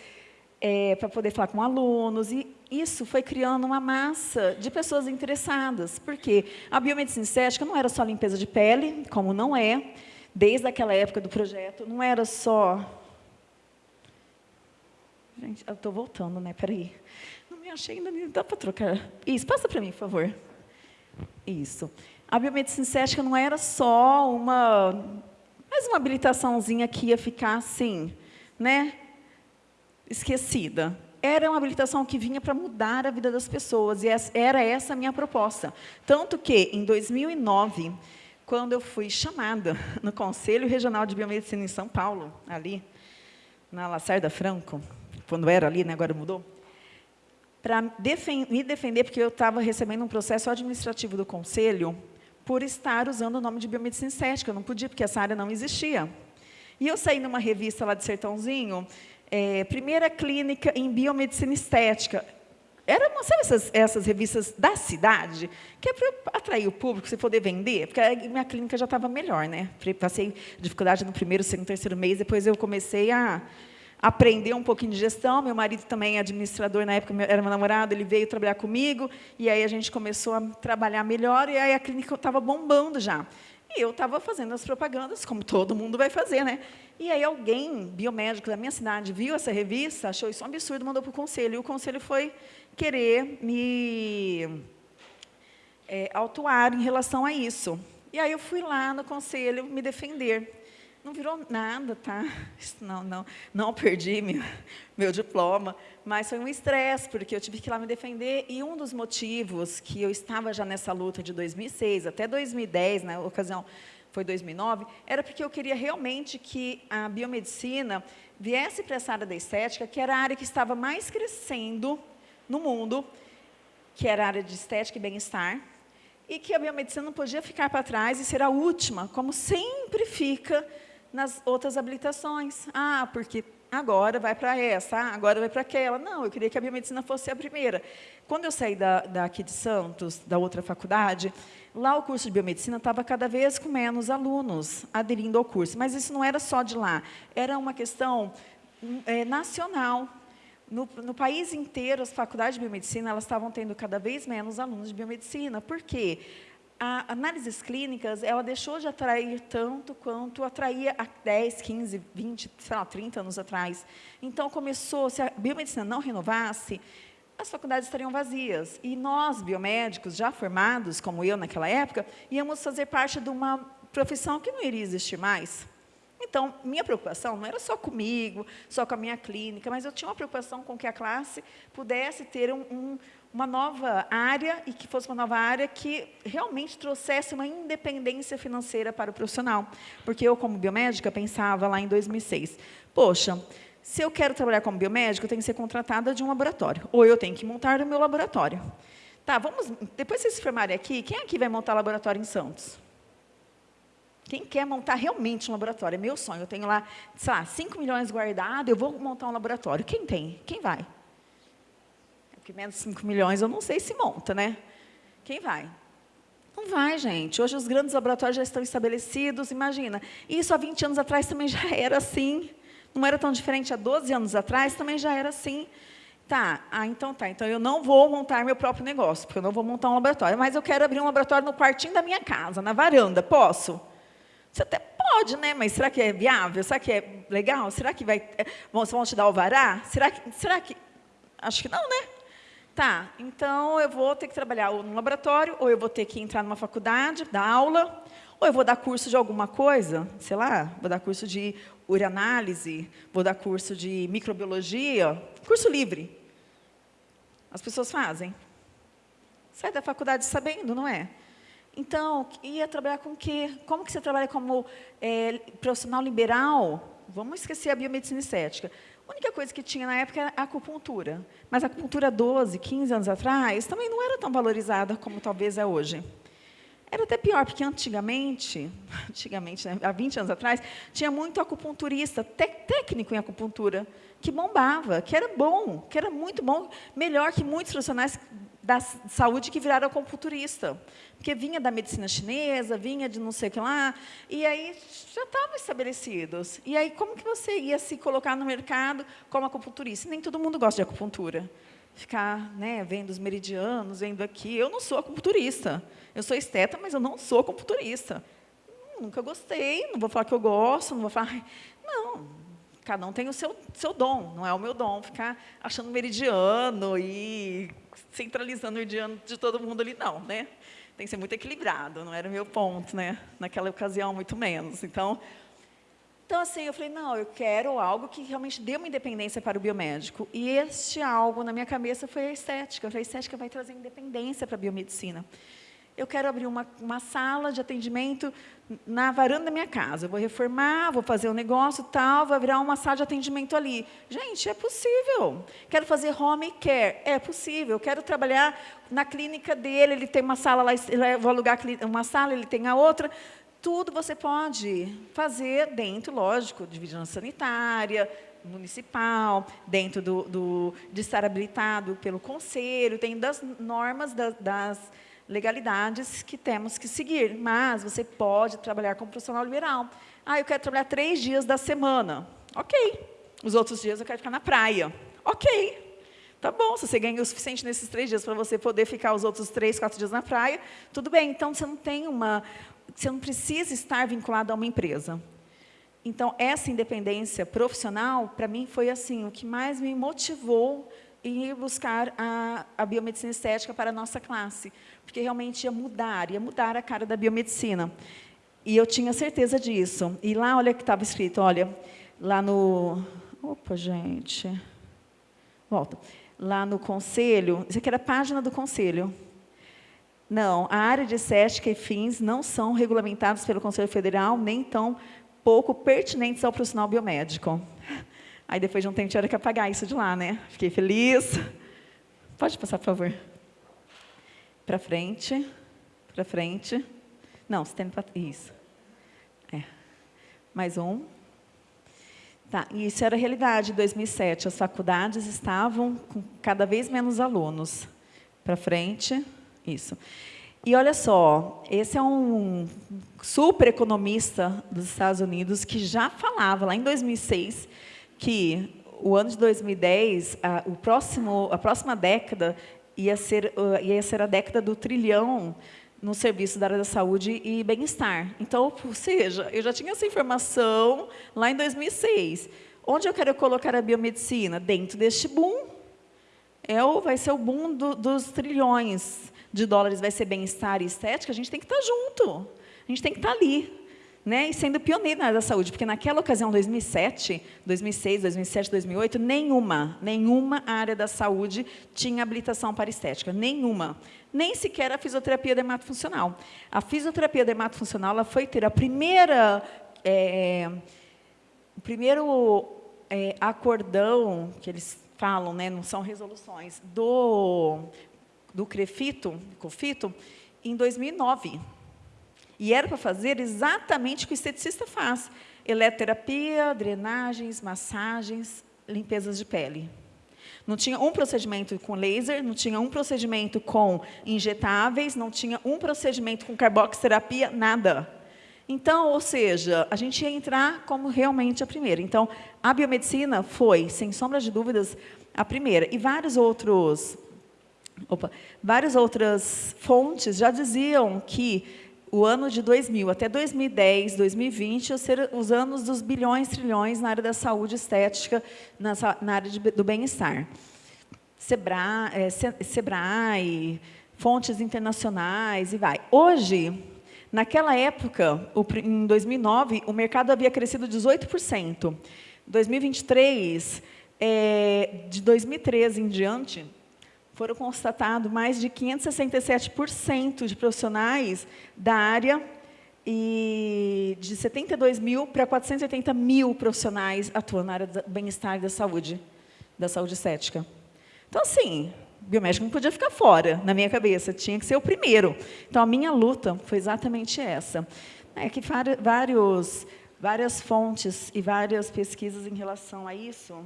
é, para poder falar com alunos. E isso foi criando uma massa de pessoas interessadas. Porque a biomedicina estética não era só limpeza de pele, como não é, desde aquela época do projeto, não era só... Gente, eu estou voltando, né? Peraí. Não me achei ainda, dá para trocar. Isso, passa para mim, por favor. Isso. A biomedicina estética não era só uma... Mais uma habilitaçãozinha que ia ficar assim, né? Esquecida. Era uma habilitação que vinha para mudar a vida das pessoas, e era essa a minha proposta. Tanto que, em 2009, quando eu fui chamada no Conselho Regional de Biomedicina em São Paulo, ali, na Lacerda Franco, quando era ali, né, agora mudou, para me defender, porque eu estava recebendo um processo administrativo do Conselho por estar usando o nome de biomedicina estética. Eu não podia, porque essa área não existia. E eu saí numa revista lá de Sertãozinho, é, primeira clínica em biomedicina estética. Era, sabe essas, essas revistas da cidade? Que é para atrair o público, você poder vender? Porque a minha clínica já estava melhor, né? Passei dificuldade no primeiro, segundo, terceiro mês, depois eu comecei a aprender um pouquinho de gestão. Meu marido também é administrador, na época era meu namorado, ele veio trabalhar comigo, e aí a gente começou a trabalhar melhor, e aí a clínica estava bombando já. E eu estava fazendo as propagandas, como todo mundo vai fazer, né? E aí alguém, biomédico da minha cidade, viu essa revista, achou isso um absurdo, mandou para o conselho. E o conselho foi querer me é, autuar em relação a isso. E aí eu fui lá no conselho me defender. Não virou nada, tá? Não, não, não perdi meu, meu diploma, mas foi um estresse, porque eu tive que ir lá me defender, e um dos motivos que eu estava já nessa luta de 2006 até 2010, na ocasião foi 2009, era porque eu queria realmente que a biomedicina viesse para essa área da estética, que era a área que estava mais crescendo no mundo, que era a área de estética e bem-estar, e que a biomedicina não podia ficar para trás e ser a última, como sempre fica nas outras habilitações. Ah, porque agora vai para essa, ah, agora vai para aquela. Não, eu queria que a biomedicina fosse a primeira. Quando eu saí da, daqui de Santos, da outra faculdade, lá o curso de biomedicina estava cada vez com menos alunos aderindo ao curso. Mas isso não era só de lá, era uma questão é, nacional. No, no, país inteiro, as faculdades de biomedicina elas estavam tendo cada vez menos alunos de biomedicina. Por quê? A análises clínicas, ela deixou de atrair tanto quanto atraía há 10, 15, 20, sei lá, 30 anos atrás. Então, começou, se a biomedicina não renovasse, as faculdades estariam vazias. E nós, biomédicos, já formados, como eu naquela época, íamos fazer parte de uma profissão que não iria existir mais. Então, minha preocupação não era só comigo, só com a minha clínica, mas eu tinha uma preocupação com que a classe pudesse ter um, um uma nova área e que fosse uma nova área que realmente trouxesse uma independência financeira para o profissional. Porque eu, como biomédica, pensava lá em 2006, poxa, se eu quero trabalhar como biomédica, eu tenho que ser contratada de um laboratório, ou eu tenho que montar o meu laboratório. Tá, vamos, depois vocês se formarem aqui, quem aqui vai montar laboratório em Santos? Quem quer montar realmente um laboratório? É meu sonho. Eu tenho lá, sei lá, 5 milhões guardados, eu vou montar um laboratório. Quem tem? Quem vai? Porque menos de 5 milhões eu não sei se monta, né? Quem vai? Não vai, gente. Hoje os grandes laboratórios já estão estabelecidos, imagina. Isso há 20 anos atrás também já era assim. Não era tão diferente há 12 anos atrás, também já era assim. Tá, ah, então tá. Então eu não vou montar meu próprio negócio, porque eu não vou montar um laboratório. Mas eu quero abrir um laboratório no quartinho da minha casa, na varanda. Posso? Você até pode, né? Mas será que é viável? Será que é legal? Será que vai... Bom, vão te dar o vará? Será que... Será que... Acho que não, né? Tá, então eu vou ter que trabalhar ou no laboratório, ou eu vou ter que entrar numa faculdade, dar aula, ou eu vou dar curso de alguma coisa, sei lá, vou dar curso de ureanálise, vou dar curso de microbiologia, curso livre. As pessoas fazem. Sai da faculdade sabendo, não é? Então, ia trabalhar com o quê? Como que você trabalha como é, profissional liberal? Vamos esquecer a biomedicina estética. A única coisa que tinha na época era a acupuntura. Mas a acupuntura 12, 15 anos atrás, também não era tão valorizada como talvez é hoje. Era até pior, porque antigamente, antigamente, né, há 20 anos atrás, tinha muito acupunturista, técnico em acupuntura, que bombava, que era bom, que era muito bom, melhor que muitos profissionais da saúde que viraram acupunturista. Porque vinha da medicina chinesa, vinha de não sei o que lá, e aí já estavam estabelecidos. E aí, como que você ia se colocar no mercado como acupunturista? Nem todo mundo gosta de acupuntura. Ficar né, vendo os meridianos, vendo aqui. Eu não sou acupunturista. Eu sou esteta, mas eu não sou acupunturista. Nunca gostei, não vou falar que eu gosto, não vou falar... Não, Cada um tem o seu, seu dom, não é o meu dom ficar achando meridiano e centralizando o meridiano de todo mundo ali, não, né? Tem que ser muito equilibrado, não era o meu ponto, né? Naquela ocasião, muito menos. Então, então, assim, eu falei, não, eu quero algo que realmente dê uma independência para o biomédico. E este algo na minha cabeça foi a estética. Eu falei, a estética vai trazer independência para a biomedicina eu quero abrir uma, uma sala de atendimento na varanda da minha casa. Vou reformar, vou fazer um negócio tal, vou virar uma sala de atendimento ali. Gente, é possível. Quero fazer home care, é possível. Quero trabalhar na clínica dele, ele tem uma sala lá, vou alugar uma sala, ele tem a outra. Tudo você pode fazer dentro, lógico, de vigilância sanitária, municipal, dentro do, do, de estar habilitado pelo conselho, tem das normas das, das legalidades que temos que seguir, mas você pode trabalhar como profissional liberal. Ah, eu quero trabalhar três dias da semana. Ok. Os outros dias eu quero ficar na praia. Ok. Tá bom, se você ganha o suficiente nesses três dias para você poder ficar os outros três, quatro dias na praia, tudo bem. Então, você não tem uma... Você não precisa estar vinculado a uma empresa. Então, essa independência profissional, para mim, foi assim, o que mais me motivou em buscar a, a biomedicina estética para a nossa classe porque realmente ia mudar, ia mudar a cara da biomedicina. E eu tinha certeza disso. E lá, olha que estava escrito, olha, lá no... Opa, gente. Volta. Lá no conselho, isso aqui era a página do conselho. Não, a área de estética e fins não são regulamentados pelo Conselho Federal, nem tão pouco pertinentes ao profissional biomédico. Aí, depois de um tempo, tinha que apagar isso de lá, né? Fiquei feliz. Pode passar, por favor. Para frente, para frente. Não, você tem para isso. É. Mais um. Tá, e isso era a realidade em 2007. As faculdades estavam com cada vez menos alunos. Para frente, isso. E olha só, esse é um super economista dos Estados Unidos que já falava lá em 2006 que o ano de 2010, a, o próximo, a próxima década ia ser, uh, ia ser a década do trilhão no serviço da área da saúde e bem-estar. Então, ou seja, eu já tinha essa informação lá em 2006. Onde eu quero colocar a biomedicina? Dentro deste boom. É o, vai ser o boom do, dos trilhões de dólares, vai ser bem-estar e estética, a gente tem que estar junto. A gente tem que estar ali né, e sendo pioneiro na área da saúde, porque naquela ocasião, 2007, 2006, 2007, 2008, nenhuma, nenhuma área da saúde tinha habilitação para estética, nenhuma. Nem sequer a fisioterapia dermatofuncional. A fisioterapia dermatofuncional ela foi ter a primeira, é, o primeiro é, acordão, que eles falam, né, não são resoluções, do, do CREFITO, COFITO, em 2009. E era para fazer exatamente o que o esteticista faz. Eletroterapia, drenagens, massagens, limpezas de pele. Não tinha um procedimento com laser, não tinha um procedimento com injetáveis, não tinha um procedimento com carboxiterapia, nada. Então, ou seja, a gente ia entrar como realmente a primeira. Então, a biomedicina foi, sem sombra de dúvidas, a primeira. E vários outros, opa, várias outras fontes já diziam que o ano de 2000 até 2010, 2020, ser os anos dos bilhões, trilhões na área da saúde estética, na área de, do bem-estar. Sebra, é, Sebrae, fontes internacionais e vai. Hoje, naquela época, em 2009, o mercado havia crescido 18%. 2023, é, de 2013 em diante, foram constatados mais de 567% de profissionais da área e de 72 mil para 480 mil profissionais atuando na área do bem-estar e da saúde, da saúde estética. Então, assim, biomédico não podia ficar fora, na minha cabeça, tinha que ser o primeiro. Então, a minha luta foi exatamente essa. É que vários, várias fontes e várias pesquisas em relação a isso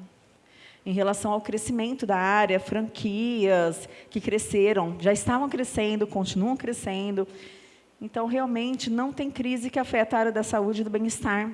em relação ao crescimento da área, franquias que cresceram, já estavam crescendo, continuam crescendo. Então, realmente, não tem crise que afeta a área da saúde e do bem-estar,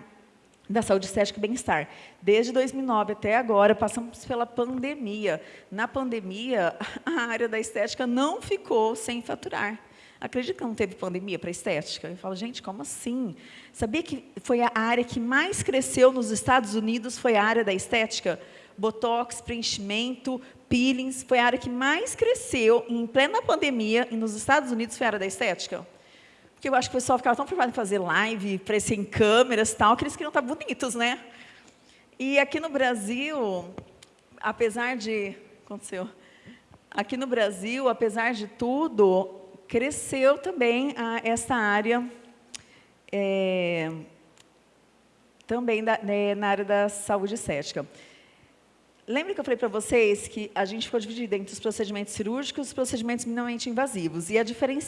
da saúde estética e bem-estar. Desde 2009 até agora, passamos pela pandemia. Na pandemia, a área da estética não ficou sem faturar. Acredito que não teve pandemia para estética? Eu falo, gente, como assim? Sabia que foi a área que mais cresceu nos Estados Unidos, foi a área da estética? Botox, preenchimento, peelings, foi a área que mais cresceu em plena pandemia e nos Estados Unidos foi a área da estética. Porque eu acho que o pessoal ficava tão preocupado em fazer live, aparecer em câmeras e tal, que eles queriam estar bonitos, né? E aqui no Brasil, apesar de... aconteceu? Aqui no Brasil, apesar de tudo, cresceu também a, essa área é, também da, né, na área da saúde estética. Lembra que eu falei para vocês que a gente ficou dividido entre os procedimentos cirúrgicos e os procedimentos minimamente invasivos. E a,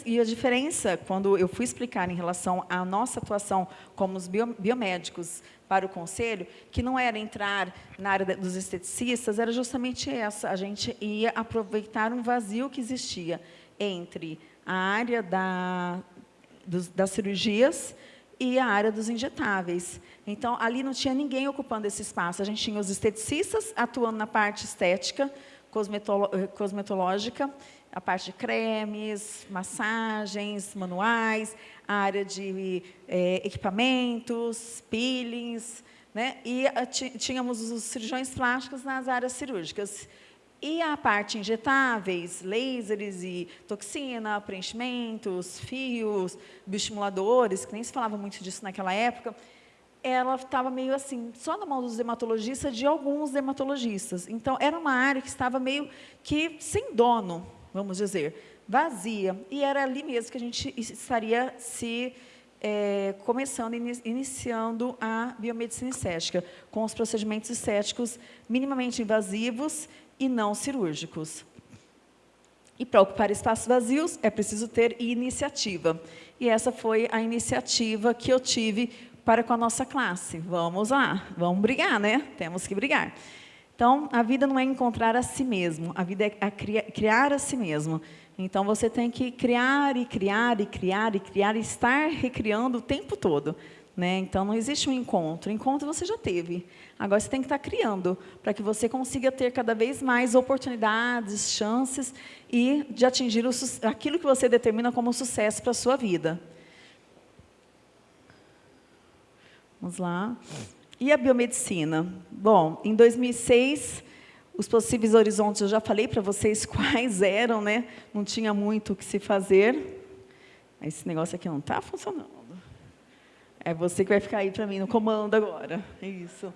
e a diferença, quando eu fui explicar em relação à nossa atuação como os biomédicos para o conselho, que não era entrar na área dos esteticistas, era justamente essa. A gente ia aproveitar um vazio que existia entre a área da, dos, das cirurgias e a área dos injetáveis. Então, ali não tinha ninguém ocupando esse espaço. A gente tinha os esteticistas atuando na parte estética, eh, cosmetológica, a parte de cremes, massagens, manuais, a área de é, equipamentos, peelings, né? e a, tínhamos os cirurgiões plásticos nas áreas cirúrgicas. E a parte injetáveis, lasers e toxina, preenchimentos, fios, bioestimuladores, que nem se falava muito disso naquela época, ela estava meio assim, só na mão dos dermatologistas, de alguns dermatologistas. Então, era uma área que estava meio que sem dono, vamos dizer, vazia. E era ali mesmo que a gente estaria se é, começando, iniciando a biomedicina estética, com os procedimentos estéticos minimamente invasivos e não cirúrgicos. E para ocupar espaços vazios, é preciso ter iniciativa. E essa foi a iniciativa que eu tive para com a nossa classe. Vamos lá, vamos brigar, né? Temos que brigar. Então, a vida não é encontrar a si mesmo, a vida é a criar a si mesmo. Então, você tem que criar e criar e criar e criar e estar recriando o tempo todo. Né? Então, não existe um encontro. Encontro você já teve. Agora, você tem que estar criando para que você consiga ter cada vez mais oportunidades, chances e de atingir o, aquilo que você determina como sucesso para a sua vida. Vamos lá. E a biomedicina? Bom, em 2006, os possíveis horizontes, eu já falei para vocês quais eram, né? não tinha muito o que se fazer. Esse negócio aqui não está funcionando. É você que vai ficar aí para mim no comando agora. É isso.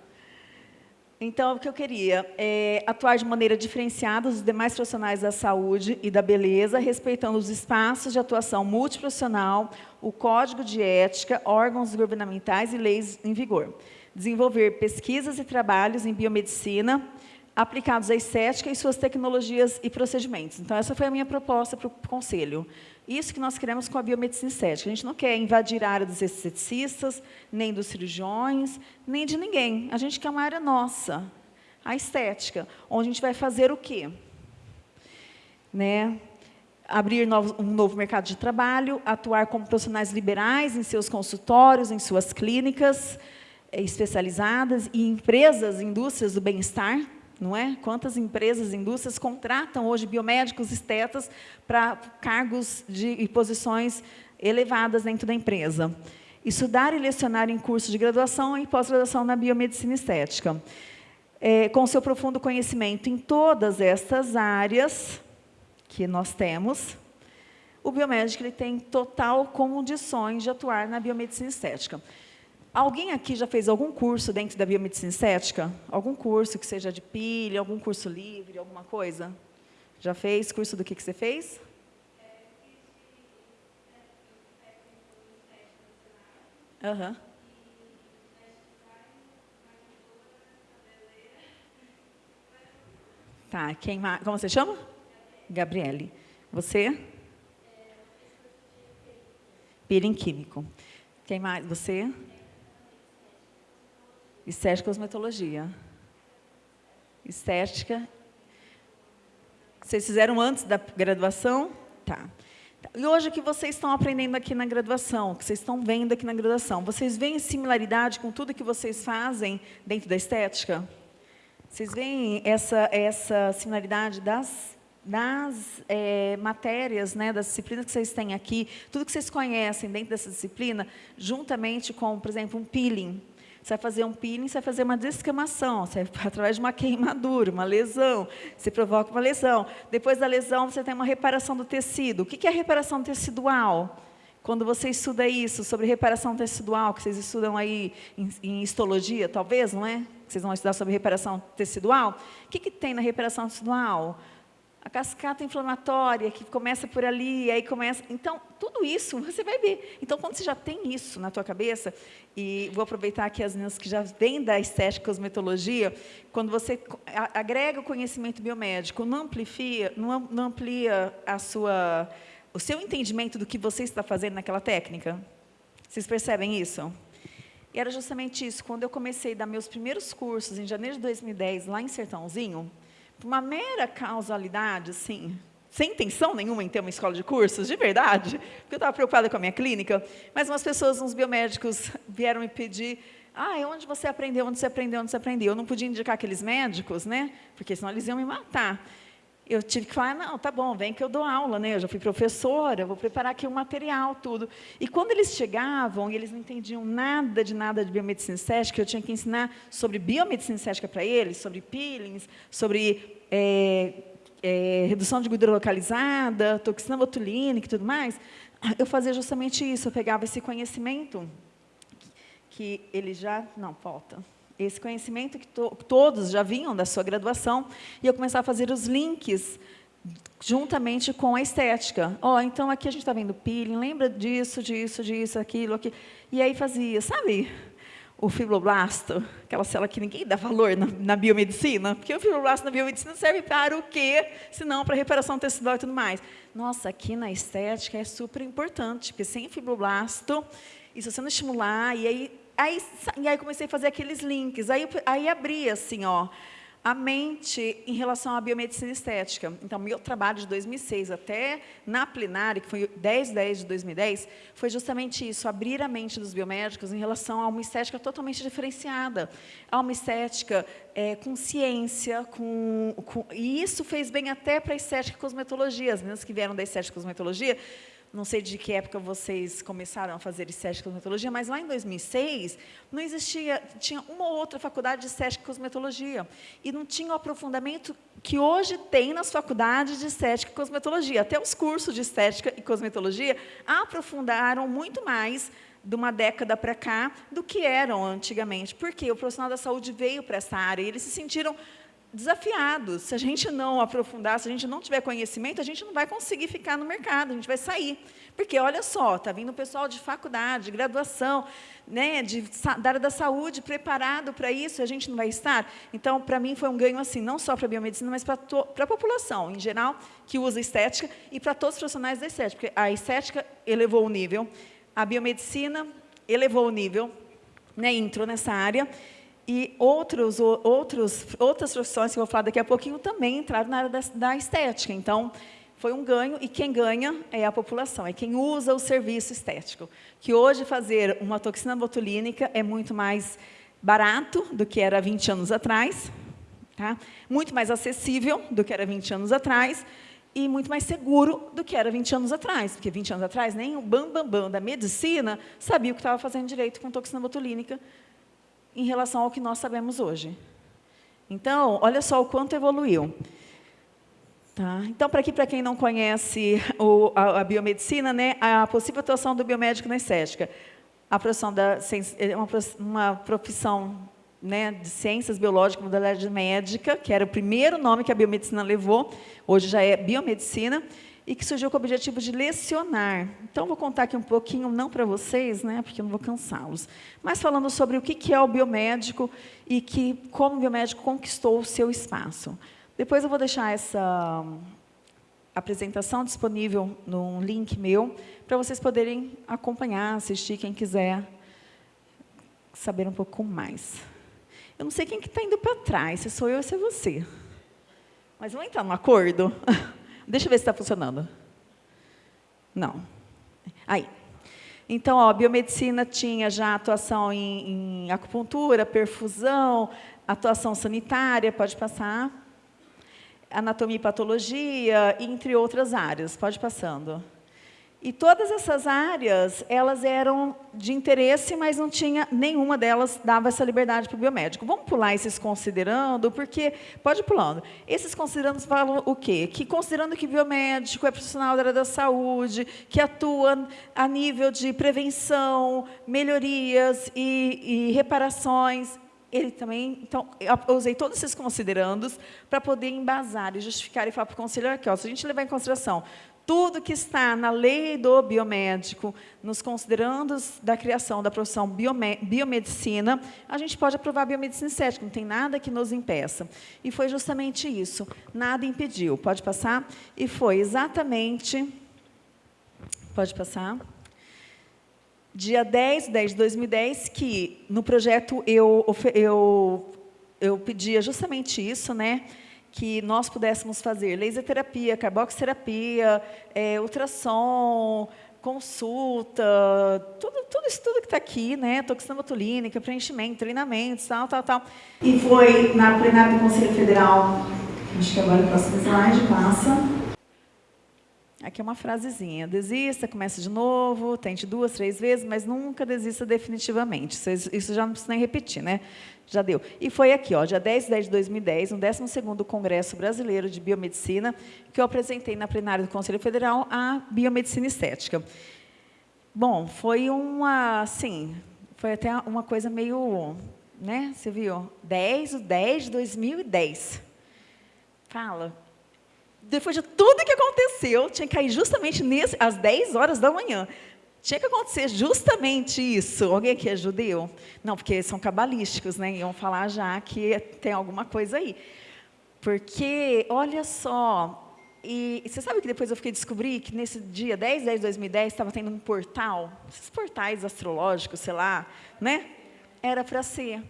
Então, o que eu queria é atuar de maneira diferenciada os demais profissionais da saúde e da beleza, respeitando os espaços de atuação multiprofissional, o código de ética, órgãos governamentais e leis em vigor. Desenvolver pesquisas e trabalhos em biomedicina, aplicados à estética e suas tecnologias e procedimentos. Então, essa foi a minha proposta para o Conselho. Isso que nós queremos com a biomedicina estética. A gente não quer invadir a área dos esteticistas, nem dos cirurgiões, nem de ninguém. A gente quer uma área nossa, a estética, onde a gente vai fazer o quê? Né? Abrir um novo mercado de trabalho, atuar como profissionais liberais em seus consultórios, em suas clínicas eh, especializadas e empresas, indústrias do bem-estar, não é? Quantas empresas, indústrias contratam hoje biomédicos, estetas para cargos de, e posições elevadas dentro da empresa. Estudar e lecionar em cursos de graduação e pós-graduação na biomedicina estética. é, com seu profundo conhecimento em todas estas áreas que nós temos, o biomédico ele tem total condições de atuar na biomedicina estética. Alguém aqui já fez algum curso dentro da biomedicina estética? Algum curso que seja de pilha, algum curso livre, alguma coisa? Já fez? Curso do que, que você fez? Aham. Uhum. Tá, quem mais? Como você chama? Gabriele. Você? Peeling químico. Quem mais? Você? Estética e cosmetologia. Estética. Vocês fizeram antes da graduação? Tá. E hoje o que vocês estão aprendendo aqui na graduação, o que vocês estão vendo aqui na graduação, vocês veem similaridade com tudo que vocês fazem dentro da estética? Vocês veem essa, essa similaridade das, das é, matérias, né, das disciplinas que vocês têm aqui, tudo que vocês conhecem dentro dessa disciplina, juntamente com, por exemplo, um peeling. Você vai fazer um peeling, você vai fazer uma descamação, você, através de uma queimadura, uma lesão, você provoca uma lesão. Depois da lesão, você tem uma reparação do tecido. O que é reparação tecidual? Quando você estuda isso, sobre reparação tecidual, que vocês estudam aí em, em histologia, talvez, não é? Vocês vão estudar sobre reparação tecidual. O que, que tem na reparação tecidual? A cascata inflamatória, que começa por ali, aí começa... Então, tudo isso você vai ver. Então, quando você já tem isso na tua cabeça, e vou aproveitar aqui as meninas que já vêm da estética cosmetologia, quando você agrega o conhecimento biomédico, não amplia, não, amplia a sua o seu entendimento do que você está fazendo naquela técnica? Vocês percebem isso? E era justamente isso, quando eu comecei a dar meus primeiros cursos, em janeiro de 2010, lá em Sertãozinho, uma mera causalidade, assim, sem intenção nenhuma em ter uma escola de cursos, de verdade, porque eu estava preocupada com a minha clínica, mas umas pessoas, uns biomédicos, vieram me pedir, ah, onde você aprendeu, onde você aprendeu, onde você aprendeu? Eu não podia indicar aqueles médicos, né? Porque senão eles iam me matar eu tive que falar, não, tá bom, vem que eu dou aula, né? Eu já fui professora, vou preparar aqui o material, tudo. E quando eles chegavam eles não entendiam nada de nada de biomedicina estética, eu tinha que ensinar sobre biomedicina estética para eles, sobre peelings, sobre é, é, redução de gordura localizada, toxina botulínica e tudo mais, eu fazia justamente isso, eu pegava esse conhecimento que ele já... Não, falta esse conhecimento que to todos já vinham da sua graduação, e eu começar a fazer os links juntamente com a estética. Ó, oh, então aqui a gente está vendo peeling, lembra disso, disso, disso, aquilo, aqui. E aí fazia, sabe, o fibroblasto, aquela célula que ninguém dá valor na, na, biomedicina, porque o fibroblasto na biomedicina serve para o quê? Se não para reparação tecidual e tudo mais. Nossa, aqui na estética é super importante, porque sem fibroblasto, e se você não estimular, e aí Aí, e aí comecei a fazer aqueles links. Aí, aí abri assim, ó, a mente em relação à biomedicina estética. Então, meu trabalho de 2006 até na plenária, que foi 10 10 de 2010, foi justamente isso, abrir a mente dos biomédicos em relação a uma estética totalmente diferenciada, a uma estética é, com ciência, com, com, e isso fez bem até para a estética e cosmetologia. As meninas que vieram da estética e cosmetologia não sei de que época vocês começaram a fazer estética e cosmetologia, mas lá em 2006 não existia, tinha uma ou outra faculdade de estética e cosmetologia e não tinha o aprofundamento que hoje tem nas faculdades de estética e cosmetologia. Até os cursos de estética e cosmetologia aprofundaram muito mais de uma década para cá do que eram antigamente. Porque o profissional da saúde veio para essa área e eles se sentiram desafiados. Se a gente não aprofundar, se a gente não tiver conhecimento, a gente não vai conseguir ficar no mercado, a gente vai sair. Porque, olha só, está vindo pessoal de faculdade, de graduação, né, de, da área da saúde, preparado para isso, a gente não vai estar? Então, para mim, foi um ganho, assim, não só para a biomedicina, mas para a população, em geral, que usa estética, e para todos os profissionais da estética, porque a estética elevou o nível, a biomedicina elevou o nível, né, entrou nessa área, e outros, outros, outras profissões que eu vou falar daqui a pouquinho também entraram na área da, da estética. Então, foi um ganho, e quem ganha é a população, é quem usa o serviço estético. Que hoje fazer uma toxina botulínica é muito mais barato do que era 20 anos atrás, tá? muito mais acessível do que era 20 anos atrás, e muito mais seguro do que era 20 anos atrás, porque 20 anos atrás nem o bambambam bam, bam da medicina sabia o que estava fazendo direito com toxina botulínica, em relação ao que nós sabemos hoje. Então, olha só o quanto evoluiu. Tá? Então, para para quem não conhece o, a, a, biomedicina, né, a possível atuação do biomédico na estética. A profissão da, é uma, uma profissão né, de ciências biológicas, modalidade médica, que era o primeiro nome que a biomedicina levou, hoje já é biomedicina, e que surgiu com o objetivo de lecionar. Então, vou contar aqui um pouquinho, não para vocês, né, porque eu não vou cansá-los, mas falando sobre o que é o biomédico e que, como o biomédico conquistou o seu espaço. Depois eu vou deixar essa apresentação disponível num link meu, para vocês poderem acompanhar, assistir, quem quiser saber um pouco mais. Eu não sei quem que está indo para trás, se sou eu ou se é você. Mas vamos entrar num acordo? Deixa eu ver se está funcionando. Não. Aí. Então, ó, a biomedicina tinha já atuação em, em acupuntura, perfusão, atuação sanitária, pode passar. Anatomia e patologia, entre outras áreas. Pode passando. E todas essas áreas, elas eram de interesse, mas não tinha nenhuma delas dava essa liberdade para o biomédico. Vamos pular esses considerando, porque pode pulando. Esses considerando falam o quê? Que considerando que biomédico é profissional da área da saúde, que atua a nível de prevenção, melhorias e, e reparações, ele também, então, eu usei todos esses considerandos para poder embasar e justificar e falar para o conselheiro aqui, ó, se a gente levar em consideração tudo que está na lei do biomédico, nos considerando da criação da profissão biomedicina, a gente pode aprovar a biomedicina estética, não tem nada que nos impeça. E foi justamente isso, nada impediu. Pode passar? E foi exatamente, pode passar, dia 10 de 10 de 2010, que no projeto eu, eu, eu pedia justamente isso, né? Que nós pudéssemos fazer laser terapia, carboxterapia, é, ultrassom, consulta, tudo, tudo isso tudo que está aqui, né? Toxina botulínica, preenchimento, treinamentos, tal, tal, tal. E foi na plenária do Conselho Federal, acho que agora o próximo slide passa. Aqui é uma frasezinha, desista, comece de novo, tente duas, três vezes, mas nunca desista definitivamente. Isso já não precisa nem repetir, né? Já deu. E foi aqui, ó, dia 10 de 10 de 2010, no 12º Congresso Brasileiro de Biomedicina, que eu apresentei na plenária do Conselho Federal a biomedicina estética. Bom, foi uma, assim, foi até uma coisa meio, né, você viu? 10, o 10 de 2010. Fala, depois de tudo que aconteceu, tinha que cair justamente nesse, às 10 horas da manhã. Tinha que acontecer justamente isso. Alguém aqui é judeu? Não, porque são cabalísticos, né? Iam falar já que tem alguma coisa aí. Porque, olha só, e você sabe que depois eu fiquei descobri que nesse dia 10 10 de 2010 estava tendo um portal, esses portais astrológicos, sei lá, né? Era para ser.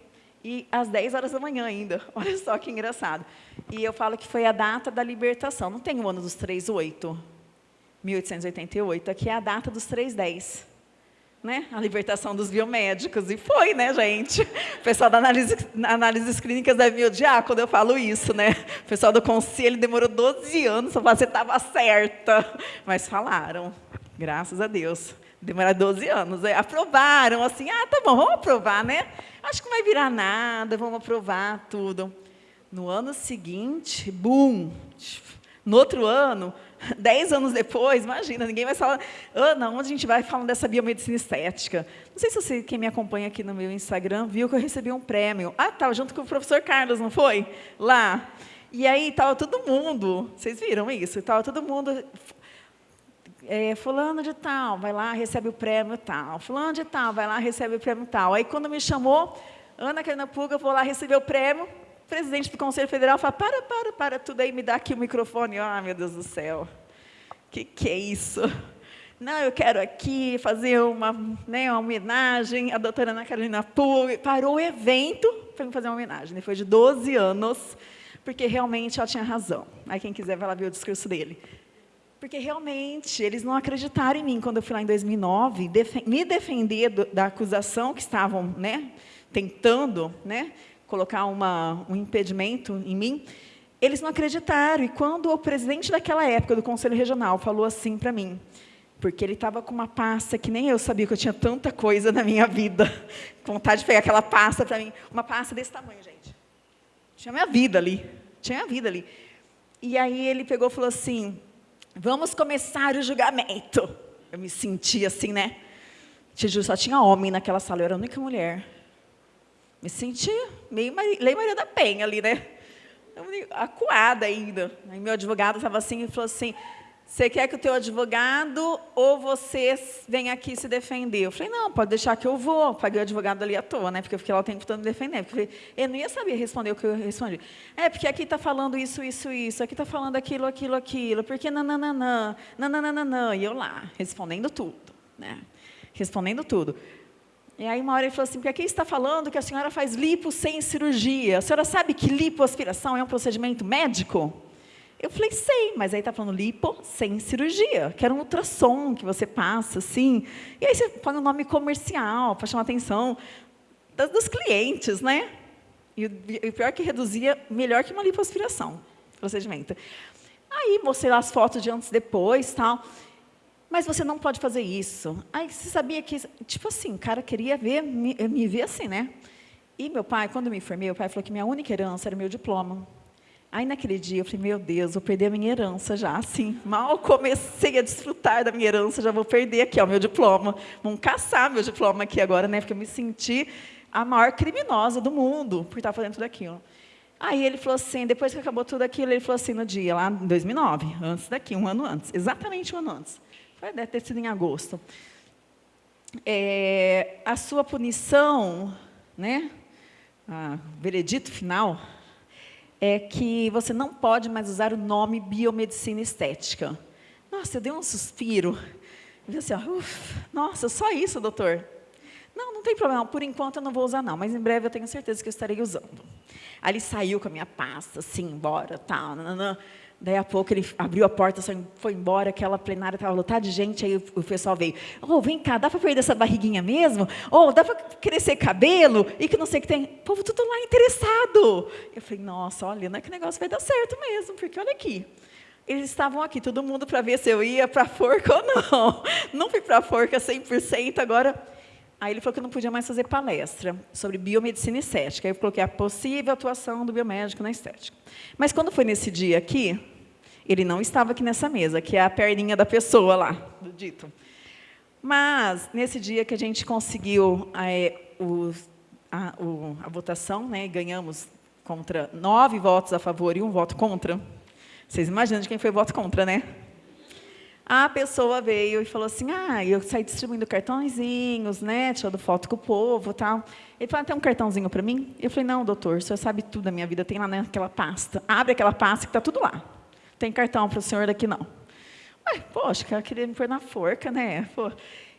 E às 10 horas da manhã ainda. Olha só que engraçado. E eu falo que foi a data da libertação. Não tem o ano dos 38? 1888. Aqui é a data dos 310. Né? A libertação dos biomédicos. E foi, né, gente? O pessoal da análise, análises clínicas deve me odiar quando eu falo isso, né? O pessoal do conselho demorou 12 anos para você estava certa. Mas falaram, graças a Deus. Demoraram 12 anos. Aí aprovaram, assim, ah, tá bom, vamos aprovar, né? Acho que não vai virar nada, vamos aprovar tudo. No ano seguinte, boom! No outro ano, dez anos depois, imagina, ninguém vai falar, Ana, onde a gente vai falando dessa biomedicina estética? Não sei se você, quem me acompanha aqui no meu Instagram, viu que eu recebi um prêmio. Ah, estava junto com o professor Carlos, não foi? Lá. E aí estava todo mundo, vocês viram isso? Estava todo mundo é, fulano de tal, vai lá, recebe o prêmio tal. Fulano de tal, vai lá, recebe o prêmio tal. Aí, quando me chamou, Ana Carina Puga, vou lá receber o prêmio, presidente do Conselho Federal fala, para, para, para tudo aí, me dá aqui o microfone. Ah, meu Deus do céu, o que, que é isso? Não, eu quero aqui fazer uma, né, uma homenagem à doutora Ana Carolina Puga. Parou o evento para me fazer uma homenagem, depois de 12 anos, porque realmente ela tinha razão. Aí quem quiser vai lá ver o discurso dele. Porque realmente eles não acreditaram em mim quando eu fui lá em 2009 def me defender da acusação que estavam né, tentando né, colocar uma, um impedimento em mim. Eles não acreditaram. E quando o presidente daquela época do Conselho Regional falou assim para mim, porque ele estava com uma pasta que nem eu sabia que eu tinha tanta coisa na minha vida. Vontade de pegar aquela pasta para mim, uma pasta desse tamanho, gente. Tinha minha vida ali. Tinha minha vida ali. E aí ele pegou e falou assim, vamos começar o julgamento. Eu me senti assim, né? Só tinha homem naquela sala, eu era a única mulher. Me senti meio Lei Maria da Penha ali, né? Acuada ainda. Aí meu advogado estava assim e falou assim, você quer que o teu advogado ou você venha aqui se defender? Eu falei, não, pode deixar que eu vou. Paguei o advogado ali à toa, né? Porque eu fiquei lá o tempo todo me defendendo. Porque eu não ia saber responder o que eu respondi. É, porque aqui está falando isso, isso, isso. Aqui está falando aquilo, aquilo, aquilo. Porque nananana, nananana. E eu lá, respondendo tudo. Né? Respondendo tudo. E aí uma hora ele falou assim, porque aqui está falando que a senhora faz lipo sem cirurgia. A senhora sabe que lipoaspiração é um procedimento médico? Eu falei, sei, mas aí está falando lipo sem cirurgia, que era um ultrassom que você passa, assim. E aí você põe um nome comercial para chamar a atenção dos clientes, né? E o pior é que reduzia melhor que uma lipoaspiração, procedimento. Aí mostrei lá as fotos de antes e depois, tal. Mas você não pode fazer isso. Aí você sabia que, tipo assim, o cara queria ver, me, me ver assim, né? E meu pai, quando eu me formei, o pai falou que minha única herança era meu diploma. Aí, naquele dia, eu falei, meu Deus, vou perder a minha herança já, assim. Mal comecei a desfrutar da minha herança, já vou perder aqui, ó, meu diploma. Vão caçar meu diploma aqui agora, né? Porque eu me senti a maior criminosa do mundo por estar fazendo tudo aquilo. Aí ele falou assim, depois que acabou tudo aquilo, ele falou assim no dia, lá em 2009, antes daqui, um ano antes, exatamente um ano antes. Deve ter sido em agosto. É, a sua punição, né? A veredito final, é que você não pode mais usar o nome biomedicina estética. Nossa, eu dei um suspiro. Eu disse assim, Uf, nossa, só isso, doutor? Não, não tem problema, por enquanto eu não vou usar não, mas em breve eu tenho certeza que eu estarei usando. Ele saiu com a minha pasta, assim, embora, tal, nananã. Daí a pouco ele abriu a porta, foi embora, aquela plenária estava lotada de gente, aí o pessoal veio, oh, vem cá, dá para perder essa barriguinha mesmo? Oh, dá para crescer cabelo? E que não sei o que tem. O povo tudo lá interessado. Eu falei, nossa, olha, não é que o negócio vai dar certo mesmo, porque olha aqui. Eles estavam aqui, todo mundo para ver se eu ia para a forca ou não. Não fui para a forca 100%, agora... Aí ele falou que não podia mais fazer palestra sobre biomedicina estética. Aí eu coloquei a possível atuação do biomédico na estética. Mas quando foi nesse dia aqui, ele não estava aqui nessa mesa, que é a perninha da pessoa lá, do dito. Mas, nesse dia que a gente conseguiu é, o, a, o, a, votação, né, ganhamos contra nove votos a favor e um voto contra. Vocês imaginam de quem foi o voto contra, né? A pessoa veio e falou assim, ah, eu saí distribuindo cartãozinhos, né, tirando foto com o povo tal. Ele falou, ah, tem um cartãozinho para mim? Eu falei, não, doutor, o senhor sabe tudo da minha vida, tem lá naquela pasta. Abre aquela pasta que está tudo lá tem cartão para o senhor daqui não. Ué, poxa, o queria me pôr na forca, né? Pô.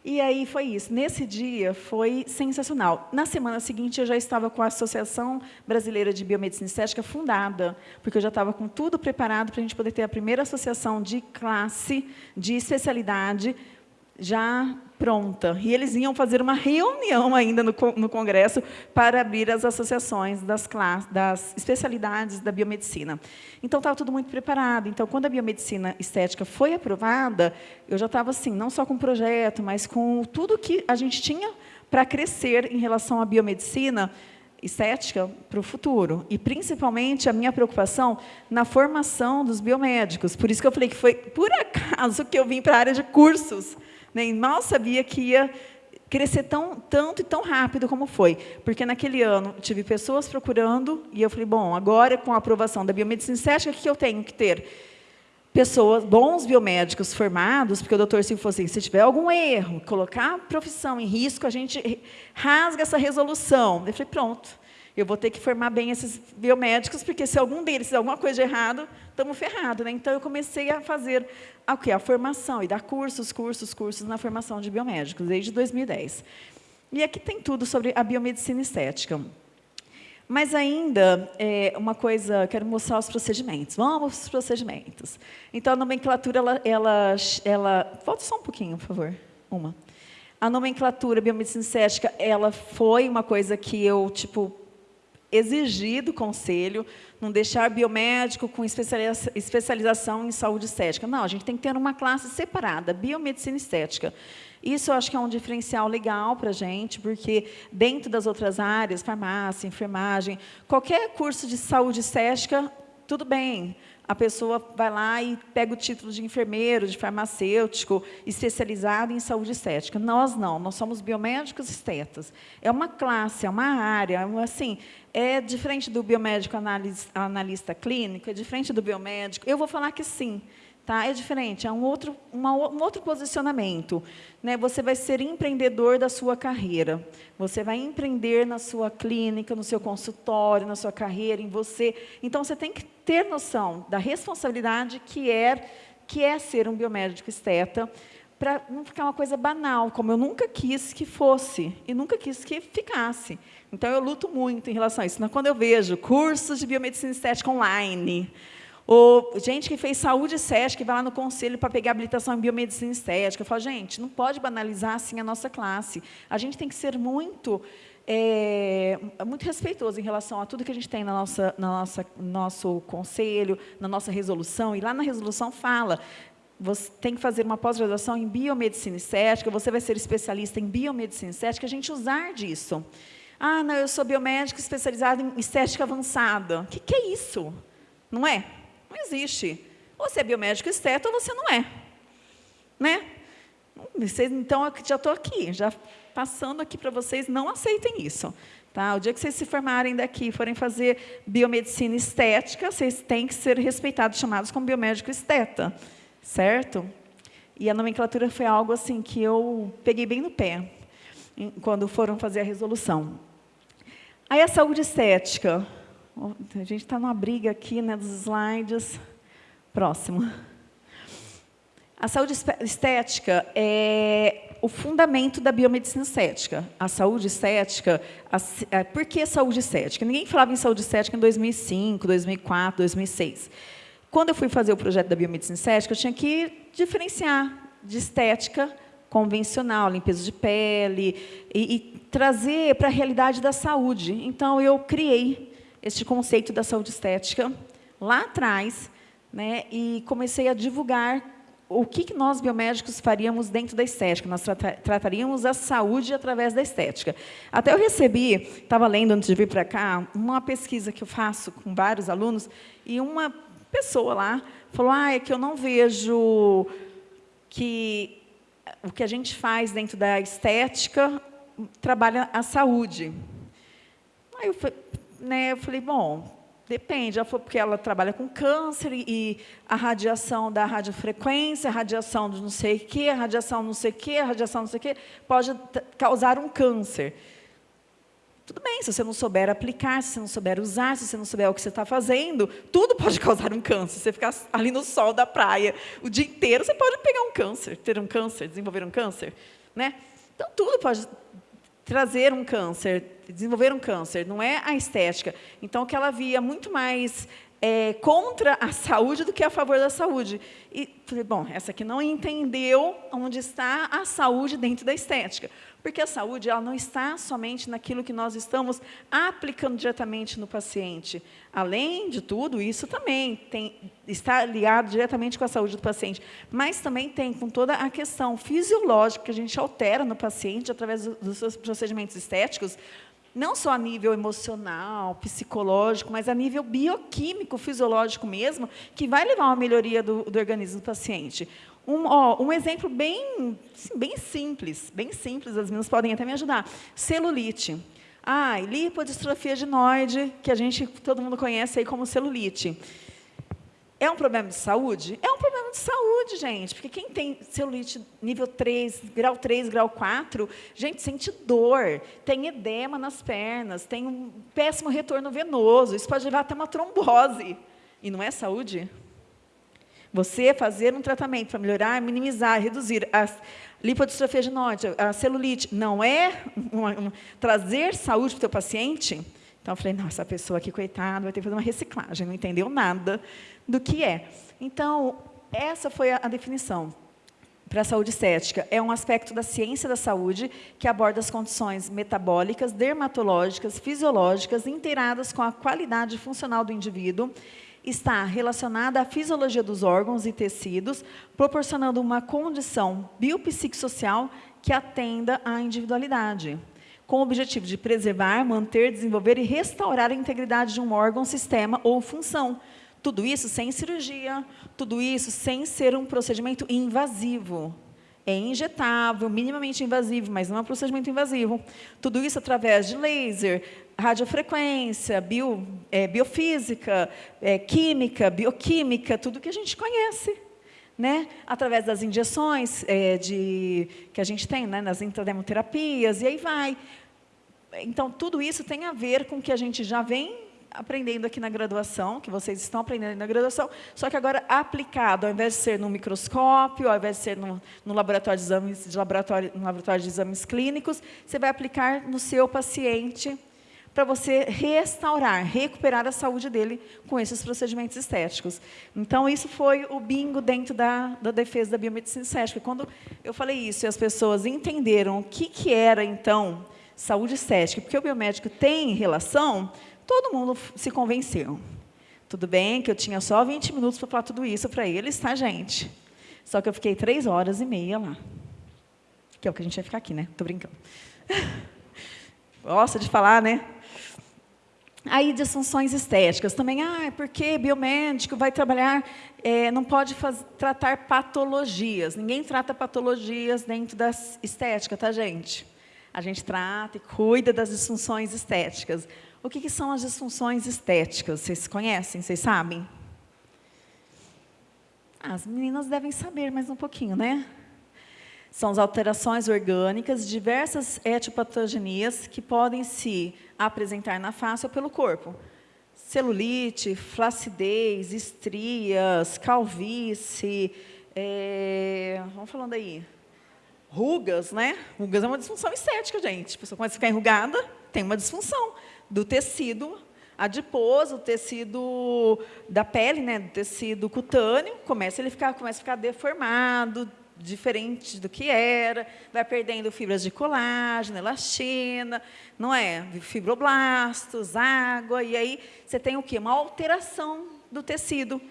E aí foi isso. Nesse dia foi sensacional. Na semana seguinte eu já estava com a Associação Brasileira de Biomedicina Estética fundada, porque eu já estava com tudo preparado para a gente poder ter a primeira associação de classe, de especialidade, já pronta. E eles iam fazer uma reunião ainda no, no Congresso para abrir as associações das, das especialidades da biomedicina. Então, estava tudo muito preparado. Então, quando a biomedicina estética foi aprovada, eu já estava assim, não só com o projeto, mas com tudo que a gente tinha para crescer em relação à biomedicina estética para o futuro. E, principalmente, a minha preocupação na formação dos biomédicos. Por isso que eu falei que foi, por acaso, que eu vim para a área de cursos, nem mal sabia que ia crescer tão, tanto e tão rápido como foi. Porque naquele ano tive pessoas procurando e eu falei, bom, agora com a aprovação da biomedicina estética, o que eu tenho que ter? Pessoas, bons biomédicos formados, porque o doutor Silvio falou assim, se tiver algum erro, colocar a profissão em risco, a gente rasga essa resolução. Eu falei, pronto, eu vou ter que formar bem esses biomédicos, porque se algum deles fizer alguma coisa de errado, estamos ferrados. Né? Então, eu comecei a fazer a, a formação e dar cursos, cursos, cursos na formação de biomédicos, desde 2010. E aqui tem tudo sobre a biomedicina estética. Mas ainda, é, uma coisa, quero mostrar os procedimentos. Vamos para os procedimentos. Então, a nomenclatura, ela, ela, ela... Volta só um pouquinho, por favor. Uma. A nomenclatura biomedicina estética, ela foi uma coisa que eu, tipo, exigir do conselho, não deixar biomédico com especialização em saúde estética. Não, a gente tem que ter uma classe separada, biomedicina estética. Isso eu acho que é um diferencial legal para a gente, porque dentro das outras áreas, farmácia, enfermagem, qualquer curso de saúde estética, tudo bem. A pessoa vai lá e pega o título de enfermeiro, de farmacêutico, especializado em saúde estética. Nós não, nós somos biomédicos estetas. É uma classe, é uma área, assim, é diferente do biomédico analista clínico, é diferente do biomédico. Eu vou falar que sim, Tá? É diferente, é um outro, uma, um outro posicionamento. Né? Você vai ser empreendedor da sua carreira. Você vai empreender na sua clínica, no seu consultório, na sua carreira, em você. Então, você tem que ter noção da responsabilidade que é, que é ser um biomédico esteta, para não ficar uma coisa banal, como eu nunca quis que fosse, e nunca quis que ficasse. Então, eu luto muito em relação a isso. Quando eu vejo cursos de biomedicina estética online, ou gente que fez saúde estética, que vai lá no conselho para pegar habilitação em biomedicina estética. Eu falo, gente, não pode banalizar assim a nossa classe. A gente tem que ser muito, é, muito respeitoso em relação a tudo que a gente tem na nossa, na nossa nosso conselho, na nossa resolução. E lá na resolução fala, você tem que fazer uma pós-graduação em biomedicina estética, você vai ser especialista em biomedicina estética, a gente usar disso. Ah, não, eu sou biomédico especializado em estética avançada. O que, que é isso? Não é? Não existe. Ou você é biomédico esteta ou você não é. Né? Vocês, então, eu já estou aqui, já passando aqui para vocês, não aceitem isso. Tá? O dia que vocês se formarem daqui forem fazer biomedicina estética, vocês têm que ser respeitados, chamados como biomédico esteta. Certo? E a nomenclatura foi algo assim que eu peguei bem no pé, quando foram fazer a resolução. Aí a saúde estética. A gente está numa briga aqui né, dos slides. Próximo. A saúde estética é o fundamento da biomedicina estética. A saúde estética, a, a, por que saúde estética? Ninguém falava em saúde estética em 2005, 2004, 2006. Quando eu fui fazer o projeto da biomedicina estética, eu tinha que diferenciar de estética convencional, limpeza de pele, e, e trazer para a realidade da saúde. Então, eu criei este conceito da saúde estética lá atrás, né, e comecei a divulgar o que, nós, biomédicos, faríamos dentro da estética. Nós trataríamos a saúde através da estética. Até eu recebi, estava lendo antes de vir para cá, uma pesquisa que eu faço com vários alunos, e uma pessoa lá falou, ah, é que eu não vejo que o que a gente faz dentro da estética trabalha a saúde. Aí eu né, eu falei, bom, depende. Ela falou porque ela trabalha com câncer e a radiação da radiofrequência, a radiação de não sei o quê, a radiação não sei o quê, a radiação não sei o quê, pode causar um câncer. Tudo bem, se você não souber aplicar, se você não souber usar, se você não souber o que você está fazendo, tudo pode causar um câncer. Você ficar ali no sol da praia o dia inteiro, você pode pegar um câncer, ter um câncer, desenvolver um câncer. Né? Então, tudo pode trazer um câncer, desenvolver um câncer, não é a estética. Então, que ela via muito mais é, contra a saúde do que a favor da saúde. E falei, bom, essa aqui não entendeu onde está a saúde dentro da estética. Porque a saúde ela não está somente naquilo que nós estamos aplicando diretamente no paciente. Além de tudo, isso também tem, está ligado diretamente com a saúde do paciente. Mas também tem com toda a questão fisiológica que a gente altera no paciente através dos seus procedimentos estéticos, não só a nível emocional, psicológico, mas a nível bioquímico, fisiológico mesmo, que vai levar a uma melhoria do, do organismo do paciente. Um, ó, um exemplo bem, bem simples, bem simples, as meninas podem até me ajudar. Celulite. Ah, lipodistrofia adenoide, que a gente, todo mundo conhece aí como celulite. É um problema de saúde? É um problema de saúde, gente, porque quem tem celulite nível 3, grau 3, grau 4, gente, sente dor, tem edema nas pernas, tem um péssimo retorno venoso, isso pode levar até uma trombose. E não é saúde? Você fazer um tratamento para melhorar, minimizar, reduzir a lipodistrofia adenoide, a celulite, não é uma, uma, trazer saúde para o teu paciente? Então, eu falei, não, essa pessoa aqui, coitada, vai ter que fazer uma reciclagem, não entendeu nada do que é. Então, essa foi a, definição para a saúde estética. É um aspecto da ciência da saúde que aborda as condições metabólicas, dermatológicas, fisiológicas, inteiradas com a qualidade funcional do indivíduo está relacionada à fisiologia dos órgãos e tecidos, proporcionando uma condição biopsicossocial que atenda à individualidade, com o objetivo de preservar, manter, desenvolver e restaurar a integridade de um órgão, sistema ou função. Tudo isso sem cirurgia, tudo isso sem ser um procedimento invasivo. É injetável, minimamente invasivo, mas não é um procedimento invasivo. Tudo isso através de laser, radiofrequência, bio, é, biofísica, é, química, bioquímica, tudo que a gente conhece né? através das injeções é, de, que a gente tem, né? nas intrademoterapias, e aí vai. Então, tudo isso tem a ver com o que a gente já vem aprendendo aqui na graduação, que vocês estão aprendendo na graduação, só que agora aplicado, ao invés de ser no microscópio, ao invés de ser no, no laboratório, de exames, de laboratório, no laboratório de exames clínicos, você vai aplicar no seu paciente para você restaurar, recuperar a saúde dele com esses procedimentos estéticos. Então, isso foi o bingo dentro da, da defesa da biomedicina estética. Quando eu falei isso e as pessoas entenderam o que, que era, então, saúde estética, porque o biomédico tem relação, todo mundo se convenceu. Tudo bem que eu tinha só 20 minutos para falar tudo isso para eles, tá, gente? Só que eu fiquei três horas e meia lá. Que é o que a gente vai ficar aqui, né? Estou brincando. Gosta de falar, né? Aí, disfunções estéticas também. Ah, é porque biomédico vai trabalhar, é, não pode faz, tratar patologias. Ninguém trata patologias dentro da estética, tá, gente? A gente trata e cuida das disfunções estéticas. O que, que são as disfunções estéticas? Vocês conhecem? Vocês sabem? as meninas devem saber mais um pouquinho, né? São as alterações orgânicas, diversas etiopatogenias que podem se apresentar na face ou pelo corpo. Celulite, flacidez, estrias, calvície, é, vamos falando aí, rugas, né? Rugas é uma disfunção estética, gente. A pessoa começa a ficar enrugada, tem uma disfunção do tecido adiposo, o tecido da pele, né, do tecido cutâneo, começa ele ficar, começa a ficar deformado, diferente do que era, vai perdendo fibras de colágeno, elastina, não é? Fibroblastos, água, e aí você tem o quê? Uma alteração do tecido.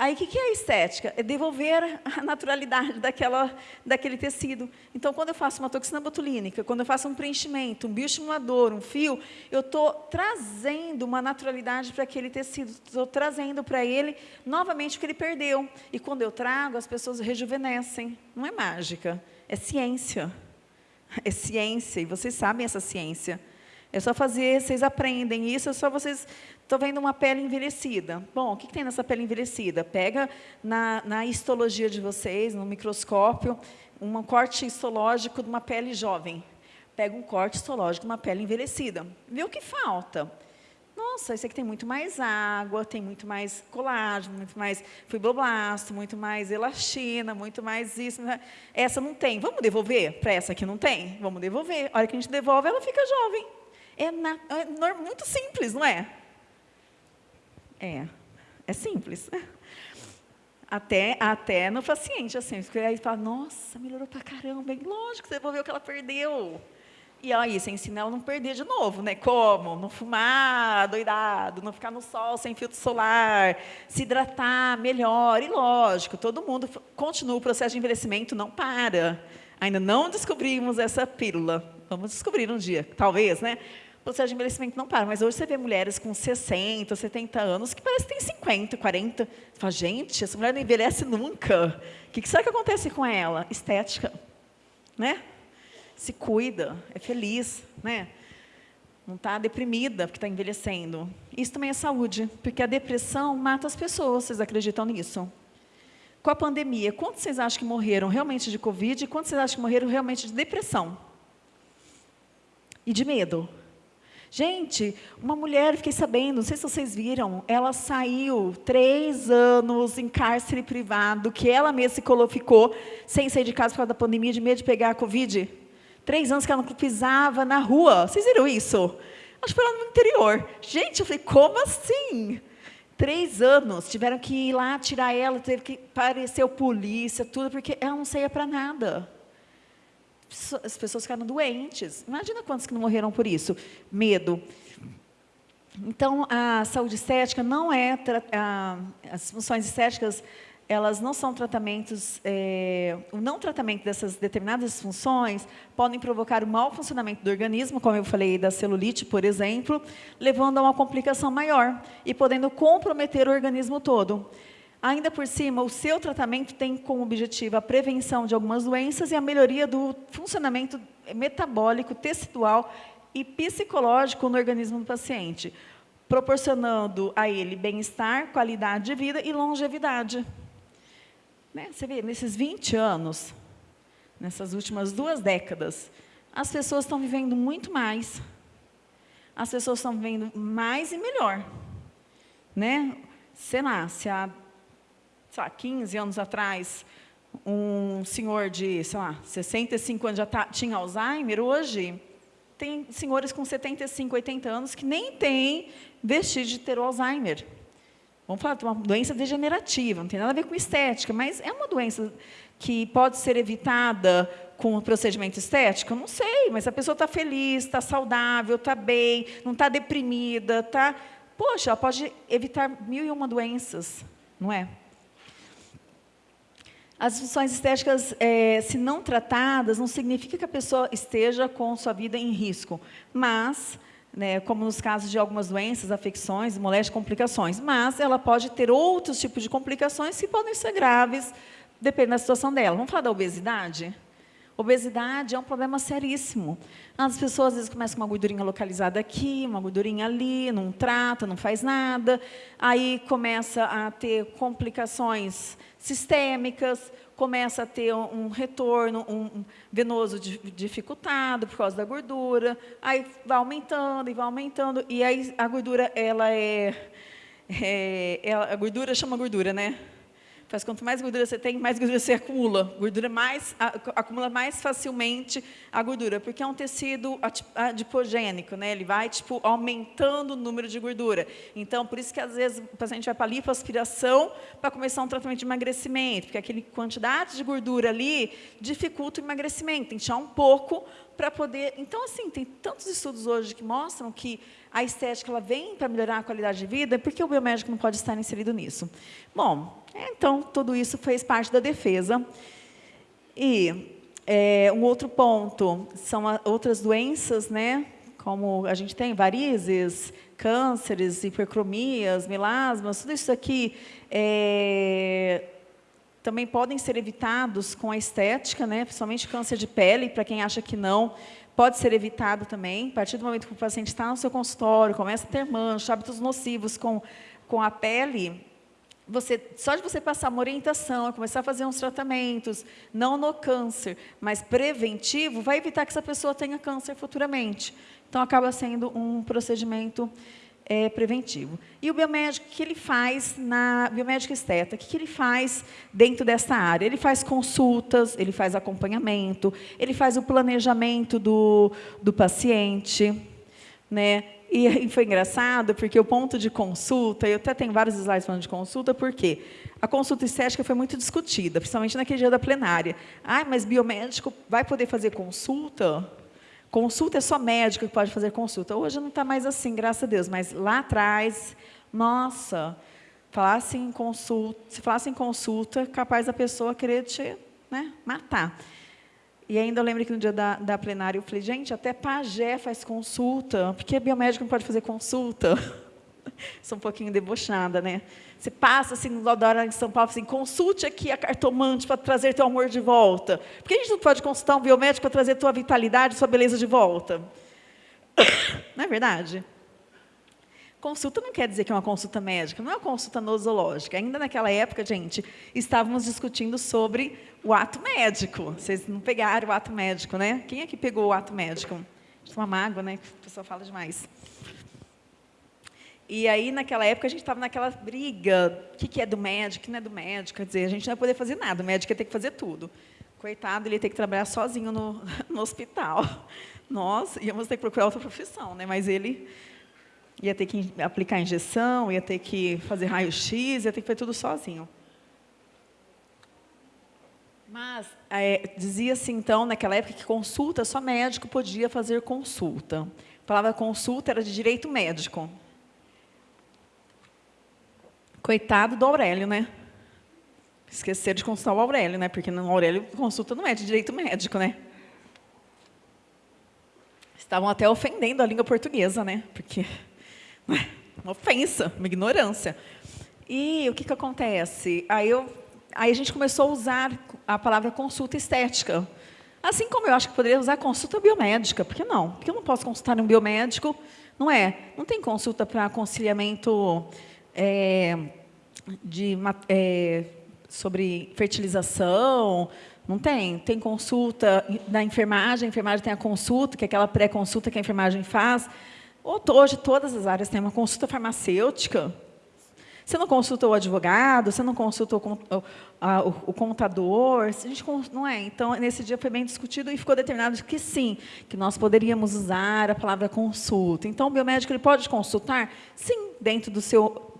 Aí, o que é a estética? É devolver a naturalidade daquela, daquele tecido. Então, quando eu faço uma toxina botulínica, quando eu faço um preenchimento, um bioestimulador, um fio, eu estou trazendo uma naturalidade para aquele tecido, estou trazendo para ele novamente o que ele perdeu. E quando eu trago, as pessoas rejuvenescem. Não é mágica, é ciência. É ciência, e vocês sabem essa ciência. É só fazer, vocês aprendem isso, é só vocês... Estou vendo uma pele envelhecida. Bom, o que, que tem nessa pele envelhecida? Pega na, na histologia de vocês, no microscópio, um corte histológico de uma pele jovem. Pega um corte histológico de uma pele envelhecida. Vê o que falta. Nossa, esse aqui tem muito mais água, tem muito mais colágeno, muito mais fibroblasto, muito mais elastina, muito mais isso. Né? Essa não tem. Vamos devolver para essa que não tem? Vamos devolver. A hora que a gente devolve, ela fica jovem. É, na, é muito simples, não é? É, é simples. Até, até no paciente, assim, porque aí fala, nossa, melhorou pra caramba, bem lógico, você devolveu o que ela perdeu. E aí, você ensina ela a não perder de novo, né? Como? Não fumar doidado, não ficar no sol sem filtro solar, se hidratar melhor. E lógico, todo mundo continua o processo de envelhecimento, não para. Ainda não descobrimos essa pílula. Vamos descobrir um dia, talvez, né? Processo de envelhecimento não para. Mas hoje você vê mulheres com 60, 70 anos que parece que tem 50, 40. Você fala, gente, essa mulher não envelhece nunca. O que será que acontece com ela? Estética. Né? Se cuida, é feliz. Né? Não está deprimida porque está envelhecendo. Isso também é saúde, porque a depressão mata as pessoas. Vocês acreditam nisso? Com a pandemia, quantos vocês acham que morreram realmente de Covid e quantos vocês acham que morreram realmente de depressão? E de medo? Gente, uma mulher, fiquei sabendo, não sei se vocês viram, ela saiu três anos em cárcere privado, que ela mesma se ficou sem sair de casa por causa da pandemia, de medo de pegar a Covid. Três anos que ela não pisava na rua. Vocês viram isso? Acho que foi lá no interior. Gente, eu falei, como assim? Três anos, tiveram que ir lá tirar ela, teve que aparecer o polícia, tudo, porque ela não saía para nada as pessoas ficaram doentes. Imagina quantos que não morreram por isso. Medo. Então, a saúde estética não é... A, as funções estéticas elas não são tratamentos, é, o não tratamento dessas determinadas funções podem provocar o mau funcionamento do organismo, como eu falei da celulite, por exemplo, levando a uma complicação maior e podendo comprometer o organismo todo. Ainda por cima, o seu tratamento tem como objetivo a prevenção de algumas doenças e a melhoria do funcionamento metabólico, tecidual e psicológico no organismo do paciente, proporcionando a ele bem-estar, qualidade de vida e longevidade. Né? Você vê, nesses 20 anos, nessas últimas duas décadas, as pessoas estão vivendo muito mais. As pessoas estão vivendo mais e melhor. Né? Sei lá, se há sei lá, 15 anos atrás, um senhor de, sei lá, 65 anos já tá, tinha Alzheimer, hoje tem senhores com 75, 80 anos que nem têm vestígio de ter o Alzheimer. Vamos falar de uma doença degenerativa, não tem nada a ver com estética, mas é uma doença que pode ser evitada com o procedimento estético? Não sei, mas a pessoa está feliz, está saudável, está bem, não está deprimida, está... Poxa, ela pode evitar mil e uma doenças, não é? As funções estéticas, é, se não tratadas, não significa que a pessoa esteja com sua vida em risco, mas né, como nos casos de algumas doenças, afecções, moléstias, complicações. Mas ela pode ter outros tipos de complicações que podem ser graves, dependendo da situação dela. Vamos falar da obesidade? Obesidade é um problema seríssimo. As pessoas às vezes começam com uma gordurinha localizada aqui, uma gordurinha ali, não trata, não faz nada. Aí começa a ter complicações sistêmicas, começa a ter um, retorno um, venoso dificultado por causa da gordura, aí vai aumentando e vai aumentando, e aí a gordura, ela é, é a gordura chama gordura, né? Faz quanto mais gordura você tem, mais gordura você acumula. Gordura mais, acumula mais facilmente a gordura, porque é um tecido adipogênico, né? Ele vai tipo aumentando o número de gordura. Então, por isso que às vezes o paciente vai para a lipoaspiração para começar um tratamento de emagrecimento, porque aquele quantidade de gordura ali dificulta o emagrecimento. Tem que tirar um pouco para poder... Então, assim, tem tantos estudos hoje que mostram que a estética ela vem para melhorar a qualidade de vida, porque o biomédico não pode estar inserido nisso. Bom, então, tudo isso fez parte da defesa. E é, um outro ponto são a, outras doenças, né? como a gente tem varizes, cânceres, hipercromias, melasmas, tudo isso aqui é, também podem ser evitados com a estética, né? principalmente câncer de pele, para quem acha que não, pode ser evitado também. A partir do momento que o paciente está no seu consultório, começa a ter mancha, hábitos nocivos com, com a pele, você, só de você passar uma orientação, começar a fazer uns tratamentos, não no câncer, mas preventivo, vai evitar que essa pessoa tenha câncer futuramente. Então, acaba sendo um procedimento é, preventivo. E o biomédico, o que ele faz na biomédica esteta? O que ele faz dentro dessa área? Ele faz consultas, ele faz acompanhamento, ele faz o planejamento do, do paciente, né? E foi engraçado, porque o ponto de consulta, eu até tenho vários slides falando de consulta, porque a consulta estética foi muito discutida, principalmente naquele dia da plenária. Ah, mas biomédico vai poder fazer consulta? Consulta é só médico que pode fazer consulta. Hoje não está mais assim, graças a Deus, mas lá atrás, nossa, falasse em consulta, se falasse em consulta, capaz da pessoa querer te né, matar. E ainda eu lembro que no dia da, da plenária eu falei, gente, até pajé faz consulta, porque biomédico não pode fazer consulta. Sou um pouquinho debochada, né? Você passa assim no hora em São Paulo, assim, consulte aqui a cartomante para trazer teu amor de volta. Por que a gente não pode consultar um biomédico para trazer tua vitalidade, sua beleza de volta? Não é verdade? Consulta não quer dizer que é uma consulta médica, não é uma consulta nosológica. Ainda naquela época, gente, estávamos discutindo sobre o ato médico. Vocês não pegaram o ato médico, né? Quem é que pegou o ato médico? Uma mágoa, né? A pessoa fala demais. E aí, naquela época, a gente estava naquela briga, o que, que é do médico, o que não é do médico, quer dizer, a gente não ia poder fazer nada, o médico ia ter que fazer tudo. Coitado, ele ia ter que trabalhar sozinho no, no hospital. Nós íamos ter que procurar outra profissão, né? mas ele ia ter que aplicar injeção, ia ter que fazer raio-x, ia ter que fazer tudo sozinho. Mas é, dizia-se, então, naquela época, que consulta, só médico podia fazer consulta. A palavra consulta era de direito médico. Coitado do Aurélio, né? Esquecer de consultar o Aurélio, né? Porque no Aurélio consulta não é de direito médico, né? Estavam até ofendendo a língua portuguesa, né? Porque uma ofensa, uma ignorância. E o que, que acontece? Aí, eu, aí a gente começou a usar a palavra consulta estética. Assim como eu acho que poderia usar consulta biomédica. Por que não? Porque eu não posso consultar um biomédico, não é? Não tem consulta para aconselhamento é, de, é, sobre fertilização, não tem. Tem consulta da enfermagem, a enfermagem tem a consulta, que é aquela pré-consulta que a enfermagem faz. Hoje, todas as áreas têm uma consulta farmacêutica. Você não consulta o advogado, você não a, o, o contador, a gente não é. Então, nesse dia foi bem discutido e ficou determinado que sim, que nós poderíamos usar a palavra consulta. Então, o biomédico ele pode consultar? Sim, dentro do seu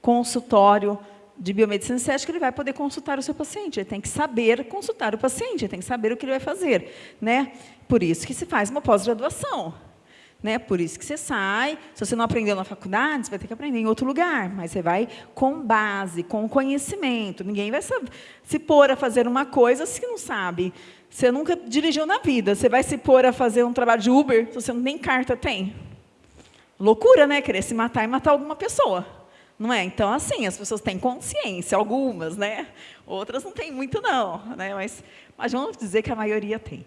consultório de biomedicina estética, ele vai poder consultar o seu paciente. Ele tem que saber consultar o paciente, ele tem que saber o que ele vai fazer. Né? Por isso que se faz uma pós-graduação. Né? Por isso que você sai, se você não aprendeu na faculdade, você vai ter que aprender em outro lugar, mas você vai com base, com conhecimento. Ninguém vai se pôr a fazer uma coisa se não sabe. Você nunca dirigiu na vida, você vai se pôr a fazer um trabalho de Uber se você nem carta tem. Loucura, né? Querer se matar e matar alguma pessoa. Não é? Então, assim, as pessoas têm consciência, algumas, né? Outras não têm muito, não. Né? Mas, mas vamos dizer que a maioria tem.